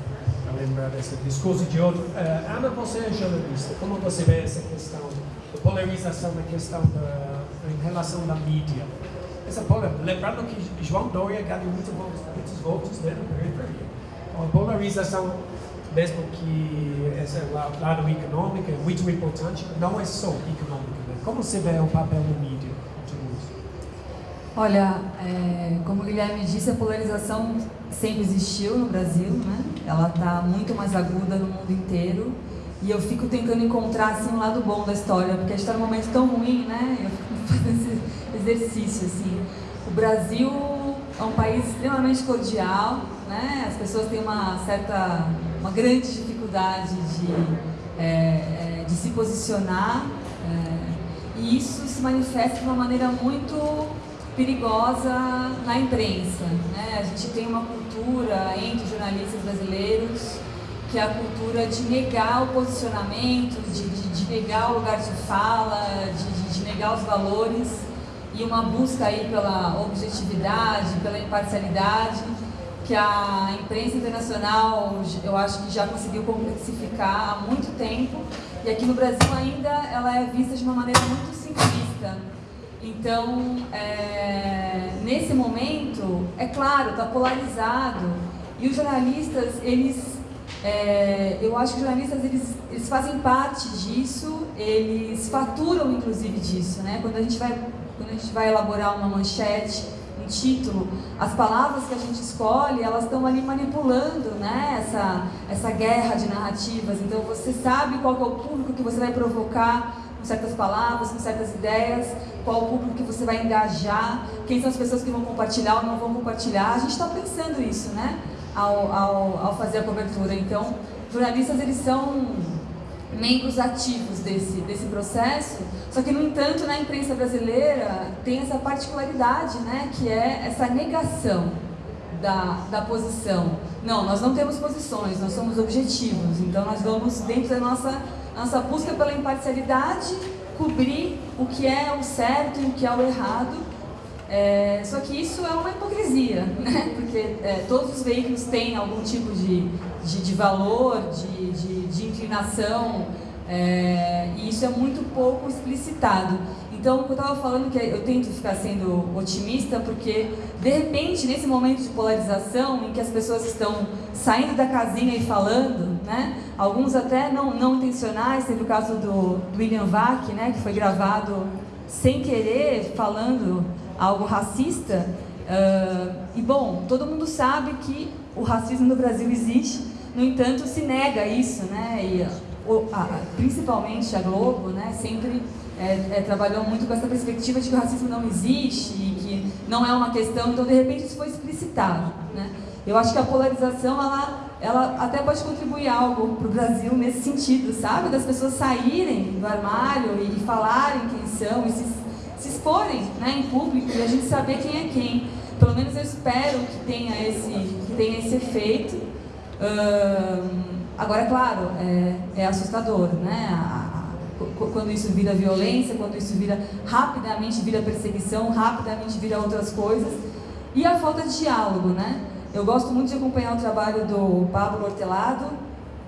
lembrar desse discurso de ódio. Uh, Ana, você é jornalista, como você vê essa questão da polarização na questão da, em relação da mídia? Essa lembrando que João Dória ganhou muitos votos, muitos votos né, na periferia. Então, a polarização mesmo que esse lado econômico é muito importante, não é só econômico. Né? Como você vê o papel da mídia? Olha, é, como o Guilherme disse, a polarização sempre existiu no Brasil, né? Ela está muito mais aguda no mundo inteiro. E eu fico tentando encontrar assim, um lado bom da história, porque a gente está num momento tão ruim, né? Eu fico <laughs> fazendo esse exercício, assim. O Brasil é um país extremamente cordial, né? As pessoas têm uma certa, uma grande dificuldade de, é, é, de se posicionar. É, e isso se manifesta de uma maneira muito perigosa na imprensa. Né? A gente tem uma cultura entre jornalistas brasileiros que é a cultura de negar o posicionamento, de, de, de negar o lugar de fala, de, de, negar os valores e uma busca aí pela objetividade, pela imparcialidade que a imprensa internacional eu acho que já conseguiu complexificar há muito tempo e aqui no Brasil ainda ela é vista de uma maneira muito simplista. Então, é, nesse momento, é claro, está polarizado. E os jornalistas, eles, é, eu acho que os jornalistas, eles, eles fazem parte disso, eles faturam, inclusive, disso. Né? Quando, a gente vai, quando a gente vai elaborar uma manchete, um título, as palavras que a gente escolhe, elas estão ali manipulando né? essa, essa guerra de narrativas. Então, você sabe qual é o público que você vai provocar com certas palavras, com certas ideias, qual o público que você vai engajar, quem são as pessoas que vão compartilhar ou não vão compartilhar. A gente está pensando isso, né? Ao, ao, ao fazer a cobertura. Então, jornalistas, eles são membros ativos desse, desse processo, só que, no entanto, na imprensa brasileira tem essa particularidade, né? Que é essa negação da, da posição. Não, nós não temos posições, nós somos objetivos. Então, nós vamos dentro da nossa nossa busca pela imparcialidade, cobrir o que é o certo e o que é o errado. É, só que isso é uma hipocrisia, <laughs> né? porque é, todos os veículos têm algum tipo de, de, de valor, de, de, de inclinação, é, e isso é muito pouco explicitado. Então, eu estava falando que eu tento ficar sendo otimista, porque de repente, nesse momento de polarização, em que as pessoas estão saindo da casinha e falando, né? Alguns até não, não intencionais, teve o caso do, do William Vac, né? Que foi gravado sem querer, falando algo racista. Uh, e bom, todo mundo sabe que o racismo no Brasil existe, no entanto, se nega isso, né? E, a, principalmente a Globo, né? Sempre é, é, trabalhou muito com essa perspectiva de que o racismo não existe e que não é uma questão, então de repente isso foi explicitado. Né? Eu acho que a polarização ela, ela até pode contribuir algo para o Brasil nesse sentido, sabe? Das pessoas saírem do armário e, e falarem quem são e se, se exporem né, em público e a gente saber quem é quem. Pelo menos eu espero que tenha esse, que tenha esse efeito. agora, claro, é, é assustador, né? A, quando isso vira violência, quando isso vira rapidamente vira perseguição, rapidamente vira outras coisas. E a falta de diálogo, né? Eu gosto muito de acompanhar o trabalho do Pablo Hortelado,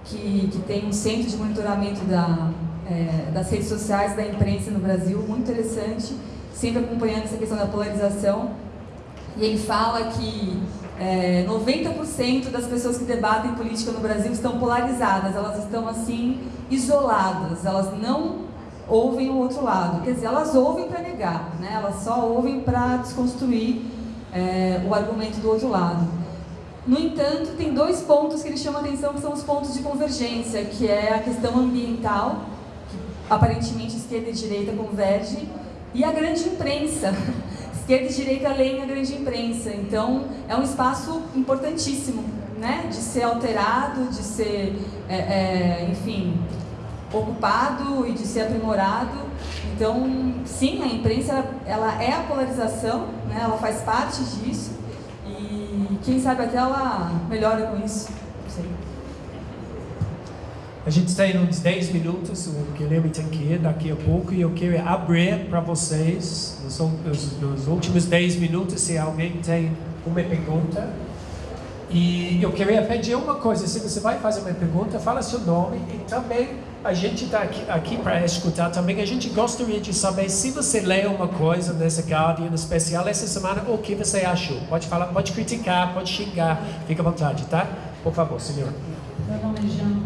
que, que tem um centro de monitoramento da, é, das redes sociais, da imprensa no Brasil, muito interessante, sempre acompanhando essa questão da polarização. E ele fala que é, 90% das pessoas que debatem política no Brasil estão polarizadas, elas estão assim isoladas, elas não ouvem o outro lado. Quer dizer, elas ouvem para negar, né? elas só ouvem para desconstruir é, o argumento do outro lado. No entanto, tem dois pontos que ele chama atenção que são os pontos de convergência, que é a questão ambiental, que aparentemente esquerda e direita convergem, e a grande imprensa, <laughs> esquerda e direita leem a grande imprensa. Então, é um espaço importantíssimo, né? De ser alterado, de ser, é, é, enfim, ocupado e de ser aprimorado. Então, sim, a imprensa, ela é a polarização, né? Ela faz parte disso. E quem sabe até ela melhora com isso. A gente tem uns 10 minutos, o Guilherme tem que ir daqui a pouco e eu quero abrir para vocês, nos, nos, nos, últimos 10 minutos, se alguém tem uma pergunta. E eu queria pedir uma coisa, se você vai fazer uma pergunta, fala seu nome e também a gente está aqui, aqui para escutar também, a gente gostaria de saber se você leu uma coisa nessa Guardian especial essa semana, o que você achou. Pode falar, pode criticar, pode xingar, fica à vontade, tá? Por favor, senhor. Meu nome é Jean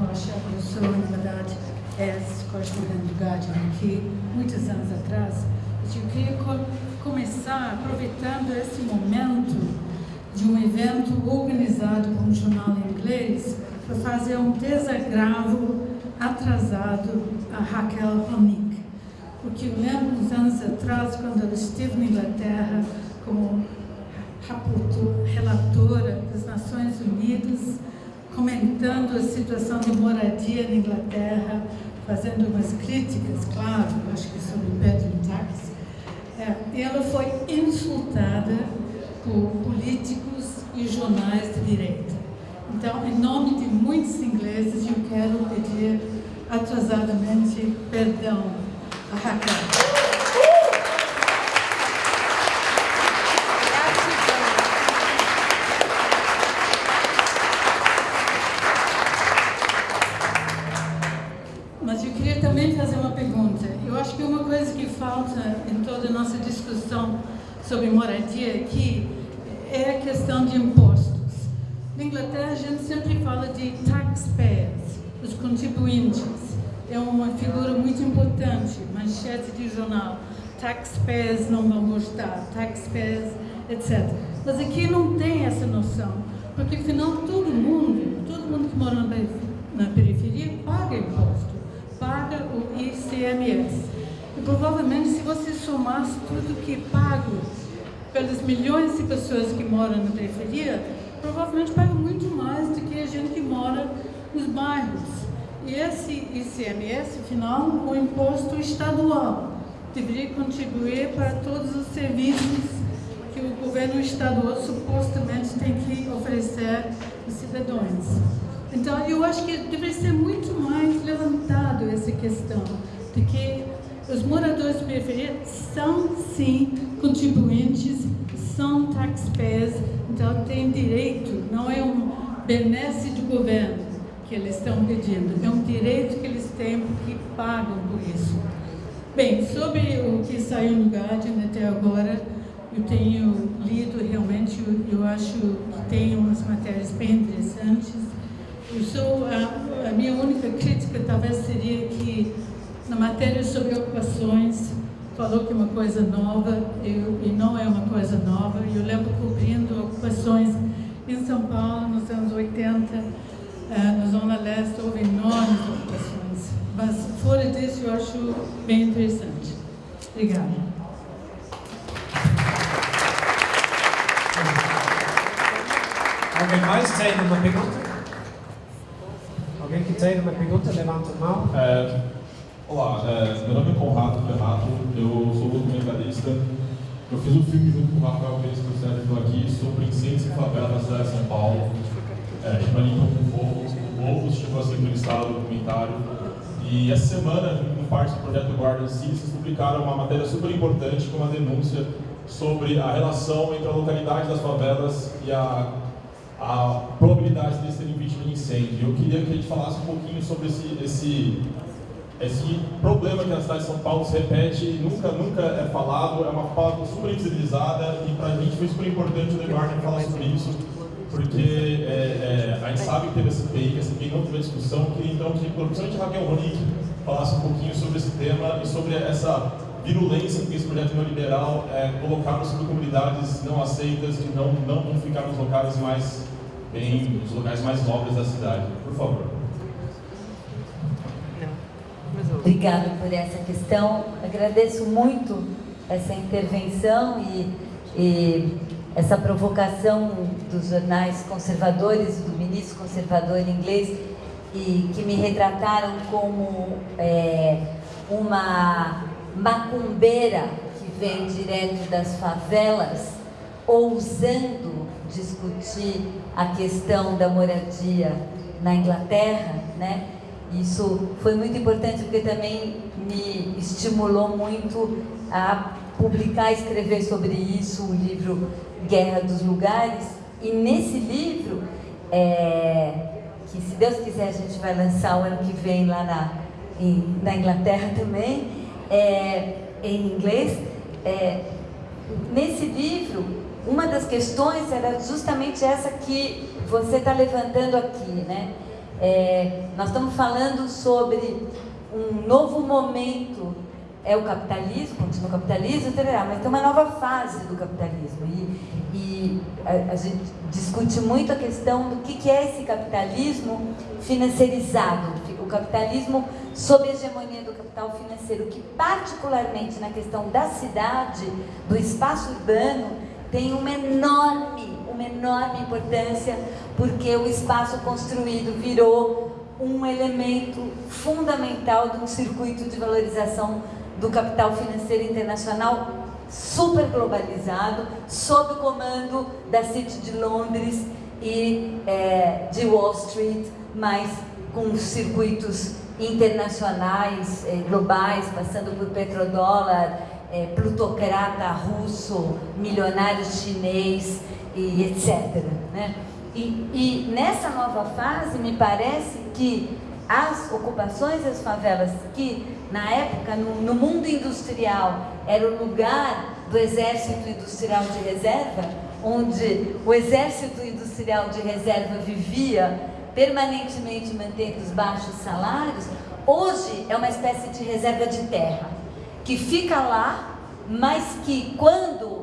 Sou, na verdade, ex-correspondente do Guardian aqui, muitos anos atrás. Eu queria começar aproveitando esse momento de um evento organizado por um jornal inglês para fazer um desagravo atrasado a Raquel Honig. Porque eu lembro uns anos atrás, quando ela esteve na Inglaterra como relatora das Nações Unidas, comentando a situação de moradia na Inglaterra, fazendo umas críticas, claro, acho que sobre o bedroom tax. É, ela foi insultada por políticos e jornais de direita. Então, em nome de muitos ingleses, eu quero pedir atrasadamente perdão a Raquel. Sobre moradia aqui é a questão de impostos. Na Inglaterra, a gente sempre fala de taxpayers, os contribuintes. É uma figura muito importante, manchete de jornal. Taxpayers não vão gostar, taxpayers, etc. Mas aqui não tem essa noção, porque afinal todo mundo, todo mundo que mora na periferia paga imposto, paga o ICMS. E provavelmente se você somasse tudo que é pago pelas milhões de pessoas que moram na periferia, provavelmente pagam muito mais do que a gente que mora nos bairros. E esse ICMS, afinal, o imposto estadual, deveria contribuir para todos os serviços que o governo estadual supostamente tem que oferecer aos cidadãos. Então, eu acho que deveria ser muito mais levantado essa questão, de que os moradores de periferia são, sim, contribuintes, são taxpayers, então têm direito, não é um benesse do governo que eles estão pedindo, é um direito que eles têm porque pagam por isso. Bem, sobre o que saiu no Guardian até agora, eu tenho lido realmente, eu, eu acho que tem umas matérias bem interessantes. Eu sou, a, a minha única crítica talvez seria que na matéria sobre ocupações, falou que é uma coisa nova, eu, e não é uma coisa nova. Eu lembro cobrindo ocupações em São Paulo nos anos 80, eh, na Zona Leste, houve enormes ocupações. Mas fora disso, eu acho bem interessante. Obrigada. Alguém mais tem uma pergunta? Alguém que tem uma pergunta, levanta a mão. É, olá, é, meu nome é Conrado Renato, eu sou documentarista. Eu fiz um filme junto com o Rafael Pérez, que o Sérgio aqui, sobre incêndios em favela na cidade de São Paulo. É, chama Limpa com Fogo, o Globo chegou a ser entrevistado no documentário. E essa semana, no parte do projeto Guarda vocês publicaram uma matéria super importante com uma denúncia sobre a relação entre a localidade das favelas e a a probabilidade de serem vítimas de incêndio. Eu queria que a gente falasse um pouquinho sobre esse, esse, esse problema que na cidade de São Paulo se repete nunca, nunca é falado, é uma pauta super invisibilizada e para a gente foi super importante o Eduardo falar sobre isso, porque é, é, a gente sabe que teve essa CPI, que a CPI não teve discussão, queria então que, principalmente a Raquel Ronick, falasse um pouquinho sobre esse tema e sobre essa virulência que esse projeto neoliberal é colocar sobre comunidades não aceitas que não, não vão ficar nos locais mais bem, nos locais mais nobres da cidade. Por favor. Obrigada por essa questão. Agradeço muito essa intervenção e, e essa provocação dos jornais conservadores, do ministro conservador inglês, e que me retrataram como é, uma macumbeira que vem direto das favelas, ousando discutir a questão da moradia na Inglaterra, né? Isso foi muito importante porque também me estimulou muito a publicar escrever sobre isso o livro Guerra dos Lugares. E nesse livro, é, que se Deus quiser a gente vai lançar o ano que vem lá na, em, na Inglaterra também, é, em inglês, é, nesse livro, uma das questões era justamente essa que você está levantando aqui, né? É, nós estamos falando sobre um novo momento, é o capitalismo, continua o capitalismo, mas tem uma nova fase do capitalismo. E, e a, a, gente discute muito a questão do que, que é esse capitalismo financiarizado, o capitalismo sob a hegemonia do capital financeiro, que particularmente na questão da cidade, do espaço urbano, tem uma enorme, uma enorme importância, porque o espaço construído virou um elemento fundamental de um circuito de valorização do capital financeiro internacional super globalizado, sob o comando da City de Londres e é, de Wall Street, mas com circuitos internacionais, eh, globais, passando por petrodólar, eh, plutocrata russo, milionário chinês e etc. Né? E, e nessa nova fase, me parece que as ocupações das favelas, que na época, no, no mundo industrial, era o lugar do exército industrial de reserva, onde o exército industrial de reserva vivia permanentemente mantendo os baixos salários, hoje é uma espécie de reserva de terra, que fica lá, mas que quando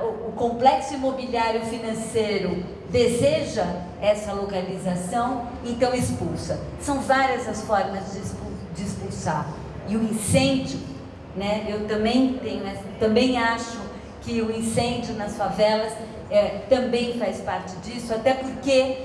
o, complexo imobiliário financeiro deseja essa localização, então expulsa. São várias as formas de expulsar. E o incêndio, né, eu também tenho, também acho que o incêndio nas favelas é, também faz parte disso, até porque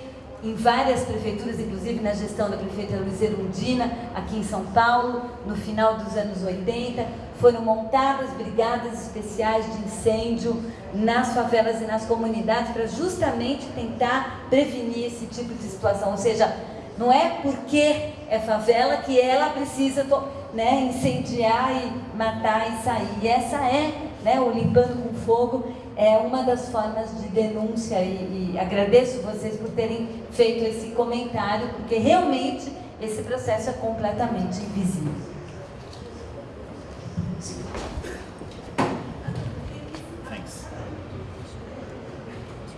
em várias prefeituras, inclusive na gestão da prefeita Luiz Erundina, aqui em São Paulo, no final dos anos 80, foram montadas brigadas especiais de incêndio nas favelas e nas comunidades para justamente tentar prevenir esse tipo de situação. Ou seja, não é porque é favela que ela precisa né, incendiar e matar e sair. E essa é né, o Limpando com Fogo, é uma das formas de denúncia e, e agradeço vocês por terem feito esse comentário, porque realmente esse processo é completamente invisível.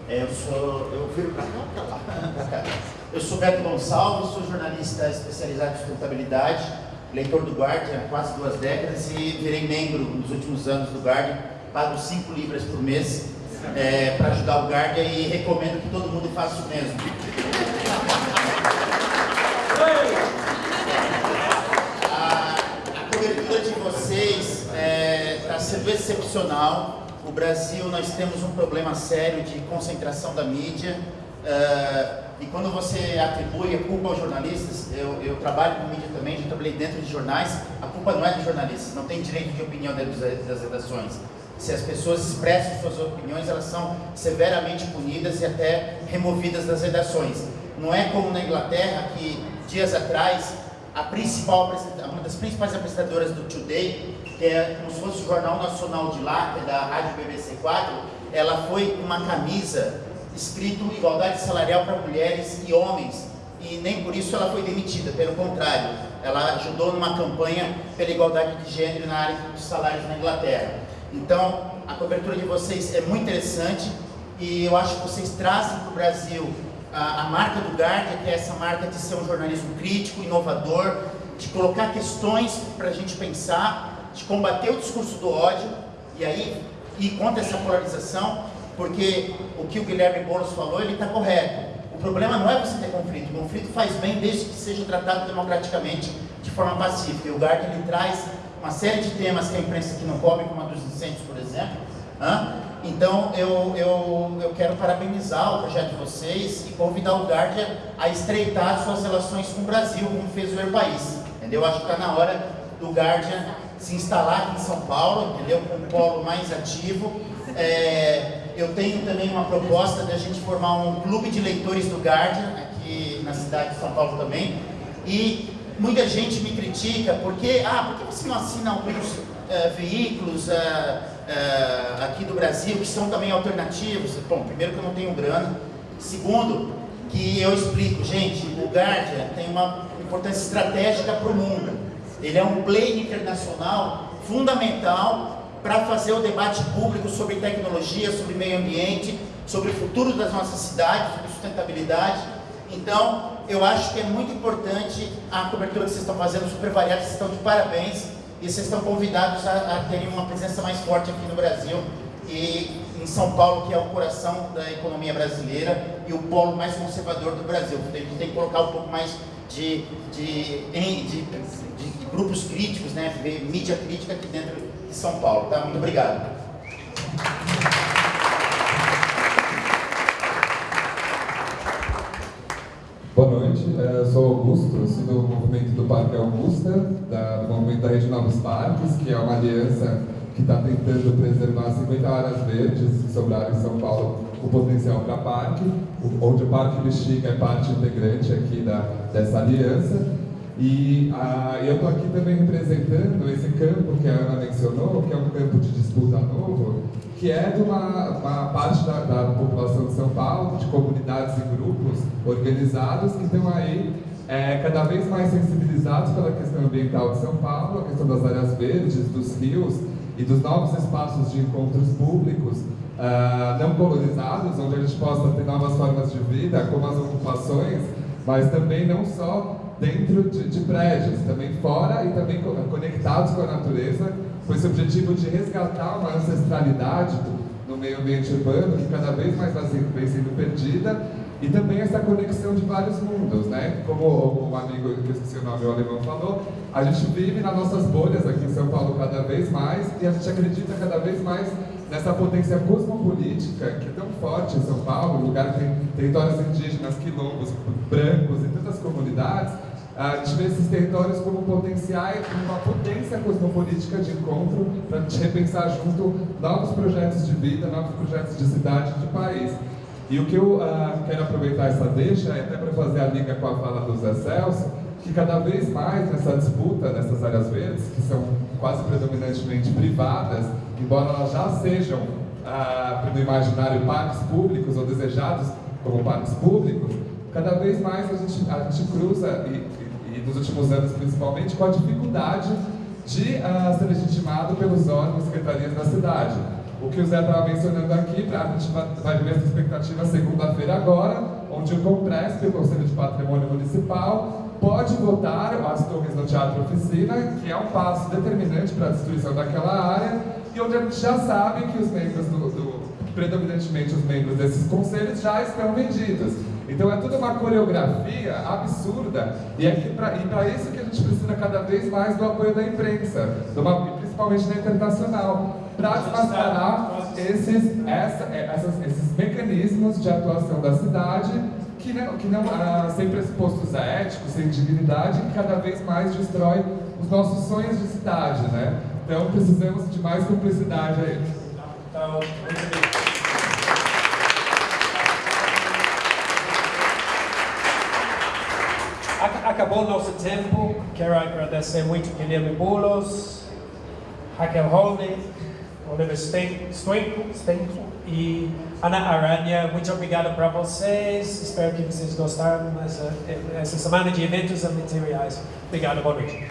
É, eu sou, eu viro para cá, para lá. Eu sou Beto Gonçalves, sou jornalista especializado em sustentabilidade, leitor do Guardian há quase duas décadas e virei membro nos últimos anos do Guardian Pago 5 libras por mês é, para ajudar o Guardian e recomendo que todo mundo faça o mesmo. A, a cobertura de vocês está sendo excepcional. O Brasil, nós temos um problema sério de concentração da mídia. Uh, e quando você atribui a culpa aos jornalistas, eu, eu, trabalho com mídia também, já trabalhei dentro de jornais, a culpa não é dos jornalistas, não tem direito de opinião dentro das redações. Se as pessoas expressam suas opiniões, elas são severamente punidas e até removidas das redações. Não é como na Inglaterra, que dias atrás, a principal, uma das principais apresentadoras do Today, que é como se fosse o Jornal Nacional de lá, que é da Rádio BBC 4, ela foi com uma camisa escrito igualdade salarial para mulheres e homens, e nem por isso ela foi demitida, pelo contrário, ela ajudou numa campanha pela igualdade de gênero na área de salários na Inglaterra. Então, a cobertura de vocês é muito interessante e eu acho que vocês trazem para o Brasil a, a, marca do Guardia, que é essa marca de ser um jornalismo crítico, inovador, de colocar questões para a gente pensar, de combater o discurso do ódio e aí ir contra essa polarização, porque o que o Guilherme Boulos falou, ele está correto. O problema não é você ter conflito, o conflito faz bem desde que seja tratado democraticamente, de forma pacífica. E o Guardia ele traz uma série de temas que a imprensa aqui não cobre, como a dos incêndios, por exemplo. Então, eu, eu, eu quero parabenizar o projeto de vocês e convidar o Guardia a estreitar suas relações com o Brasil, como fez o Air País. Entendeu? Acho que está na hora do Guardia se instalar aqui em São Paulo, entendeu? Com um polo mais ativo. É, eu tenho também uma proposta de a gente formar um clube de leitores do Guardian, aqui na cidade de São Paulo também. E muita gente me critica porque, ah, por que você não assina alguns uh, veículos uh, uh, aqui do Brasil que são também alternativos? Bom, primeiro que eu não tenho grana. Segundo, que eu explico, gente, o Guardian tem uma importância estratégica para o mundo. Ele é um player internacional fundamental para fazer o debate público sobre tecnologia, sobre meio ambiente, sobre o futuro das nossas cidades, sobre sustentabilidade. Então, eu acho que é muito importante a cobertura que vocês estão fazendo, super variada, vocês estão de parabéns e vocês estão convidados a, a terem uma presença mais forte aqui no Brasil e em São Paulo, que é o coração da economia brasileira e o polo mais conservador do Brasil. A gente tem que colocar um pouco mais de, de, de, de, grupos críticos, né, mídia crítica aqui dentro de São Paulo. Tá? Muito obrigado. Boa noite, é, eu sou Augusto, eu sou do movimento do Parque Augusta, da, do movimento da Rede Novos Parques, que é uma aliança que está tentando preservar 50 áreas verdes que sobraram em São Paulo o potencial para parque, onde o Parque Bexiga é parte integrante aqui da, dessa aliança. E ah, eu estou aqui também representando esse campo que a Ana mencionou, que é um campo que é de uma, uma parte da, da, população de São Paulo, de comunidades e grupos organizados que estão aí é, cada vez mais sensibilizados pela questão ambiental de São Paulo, a questão das áreas verdes, dos rios e dos novos espaços de encontros públicos uh, não colonizados, onde a gente possa ter novas formas de vida, como as ocupações, mas também não só dentro de, de prédios, também fora e também conectados com a natureza, com esse objetivo de resgatar uma ancestralidade no meio ambiente urbano que cada vez mais vem sendo perdida e também essa conexão de vários mundos, né? Como o amigo que esqueci o nome, o alemão falou, a gente vive nas nossas bolhas aqui em São Paulo cada vez mais e a gente acredita cada vez mais nessa potência cosmopolítica que é tão forte em São Paulo, lugar que tem territórios indígenas, quilombos, brancos e tantas comunidades, a gente vê esses territórios como potenciais, uma potência cosmopolítica de encontro para a gente repensar junto novos projetos de vida, novos projetos de cidade, de país. E o que eu uh, quero aproveitar essa deixa é até para fazer a liga com a fala do Zé Celso, que cada vez mais nessa disputa dessas áreas verdes, que são quase predominantemente privadas, embora elas já sejam, uh, no imaginário, parques públicos ou desejados como parques públicos, cada vez mais a gente, a gente cruza, e, e, nos últimos anos principalmente, com a dificuldade de uh, ser legitimado pelos órgãos e secretarias da cidade. o que o Zé estava mencionando aqui, a gente vai, vai ver essa expectativa segunda-feira agora, onde o Compresp, o Conselho de Patrimônio Municipal, pode votar as torres no Teatro Oficina, que é um passo determinante para a destruição daquela área, e onde a gente já sabe que os membros do, do predominantemente os membros desses conselhos já estão vendidos. Então é tudo uma coreografia absurda e é para isso que a gente precisa cada vez mais do apoio da imprensa, uma, principalmente da internacional, para desmascarar esses, essa, é, essas, esses mecanismos de atuação da cidade que não, que não ah, sem pressupostos éticos, sem dignidade, que cada vez mais destrói os nossos sonhos de cidade, né? Então precisamos de mais cumplicidade aí. Então, Acabou nosso tempo. Quero agradecer muito Guilherme Boulos, Raquel Holden, Oliver Stenko e Ana Aranha. Muito obrigado para vocês. Espero que vocês gostaram dessa essa semana de eventos e materiais. Obrigado, boa noite.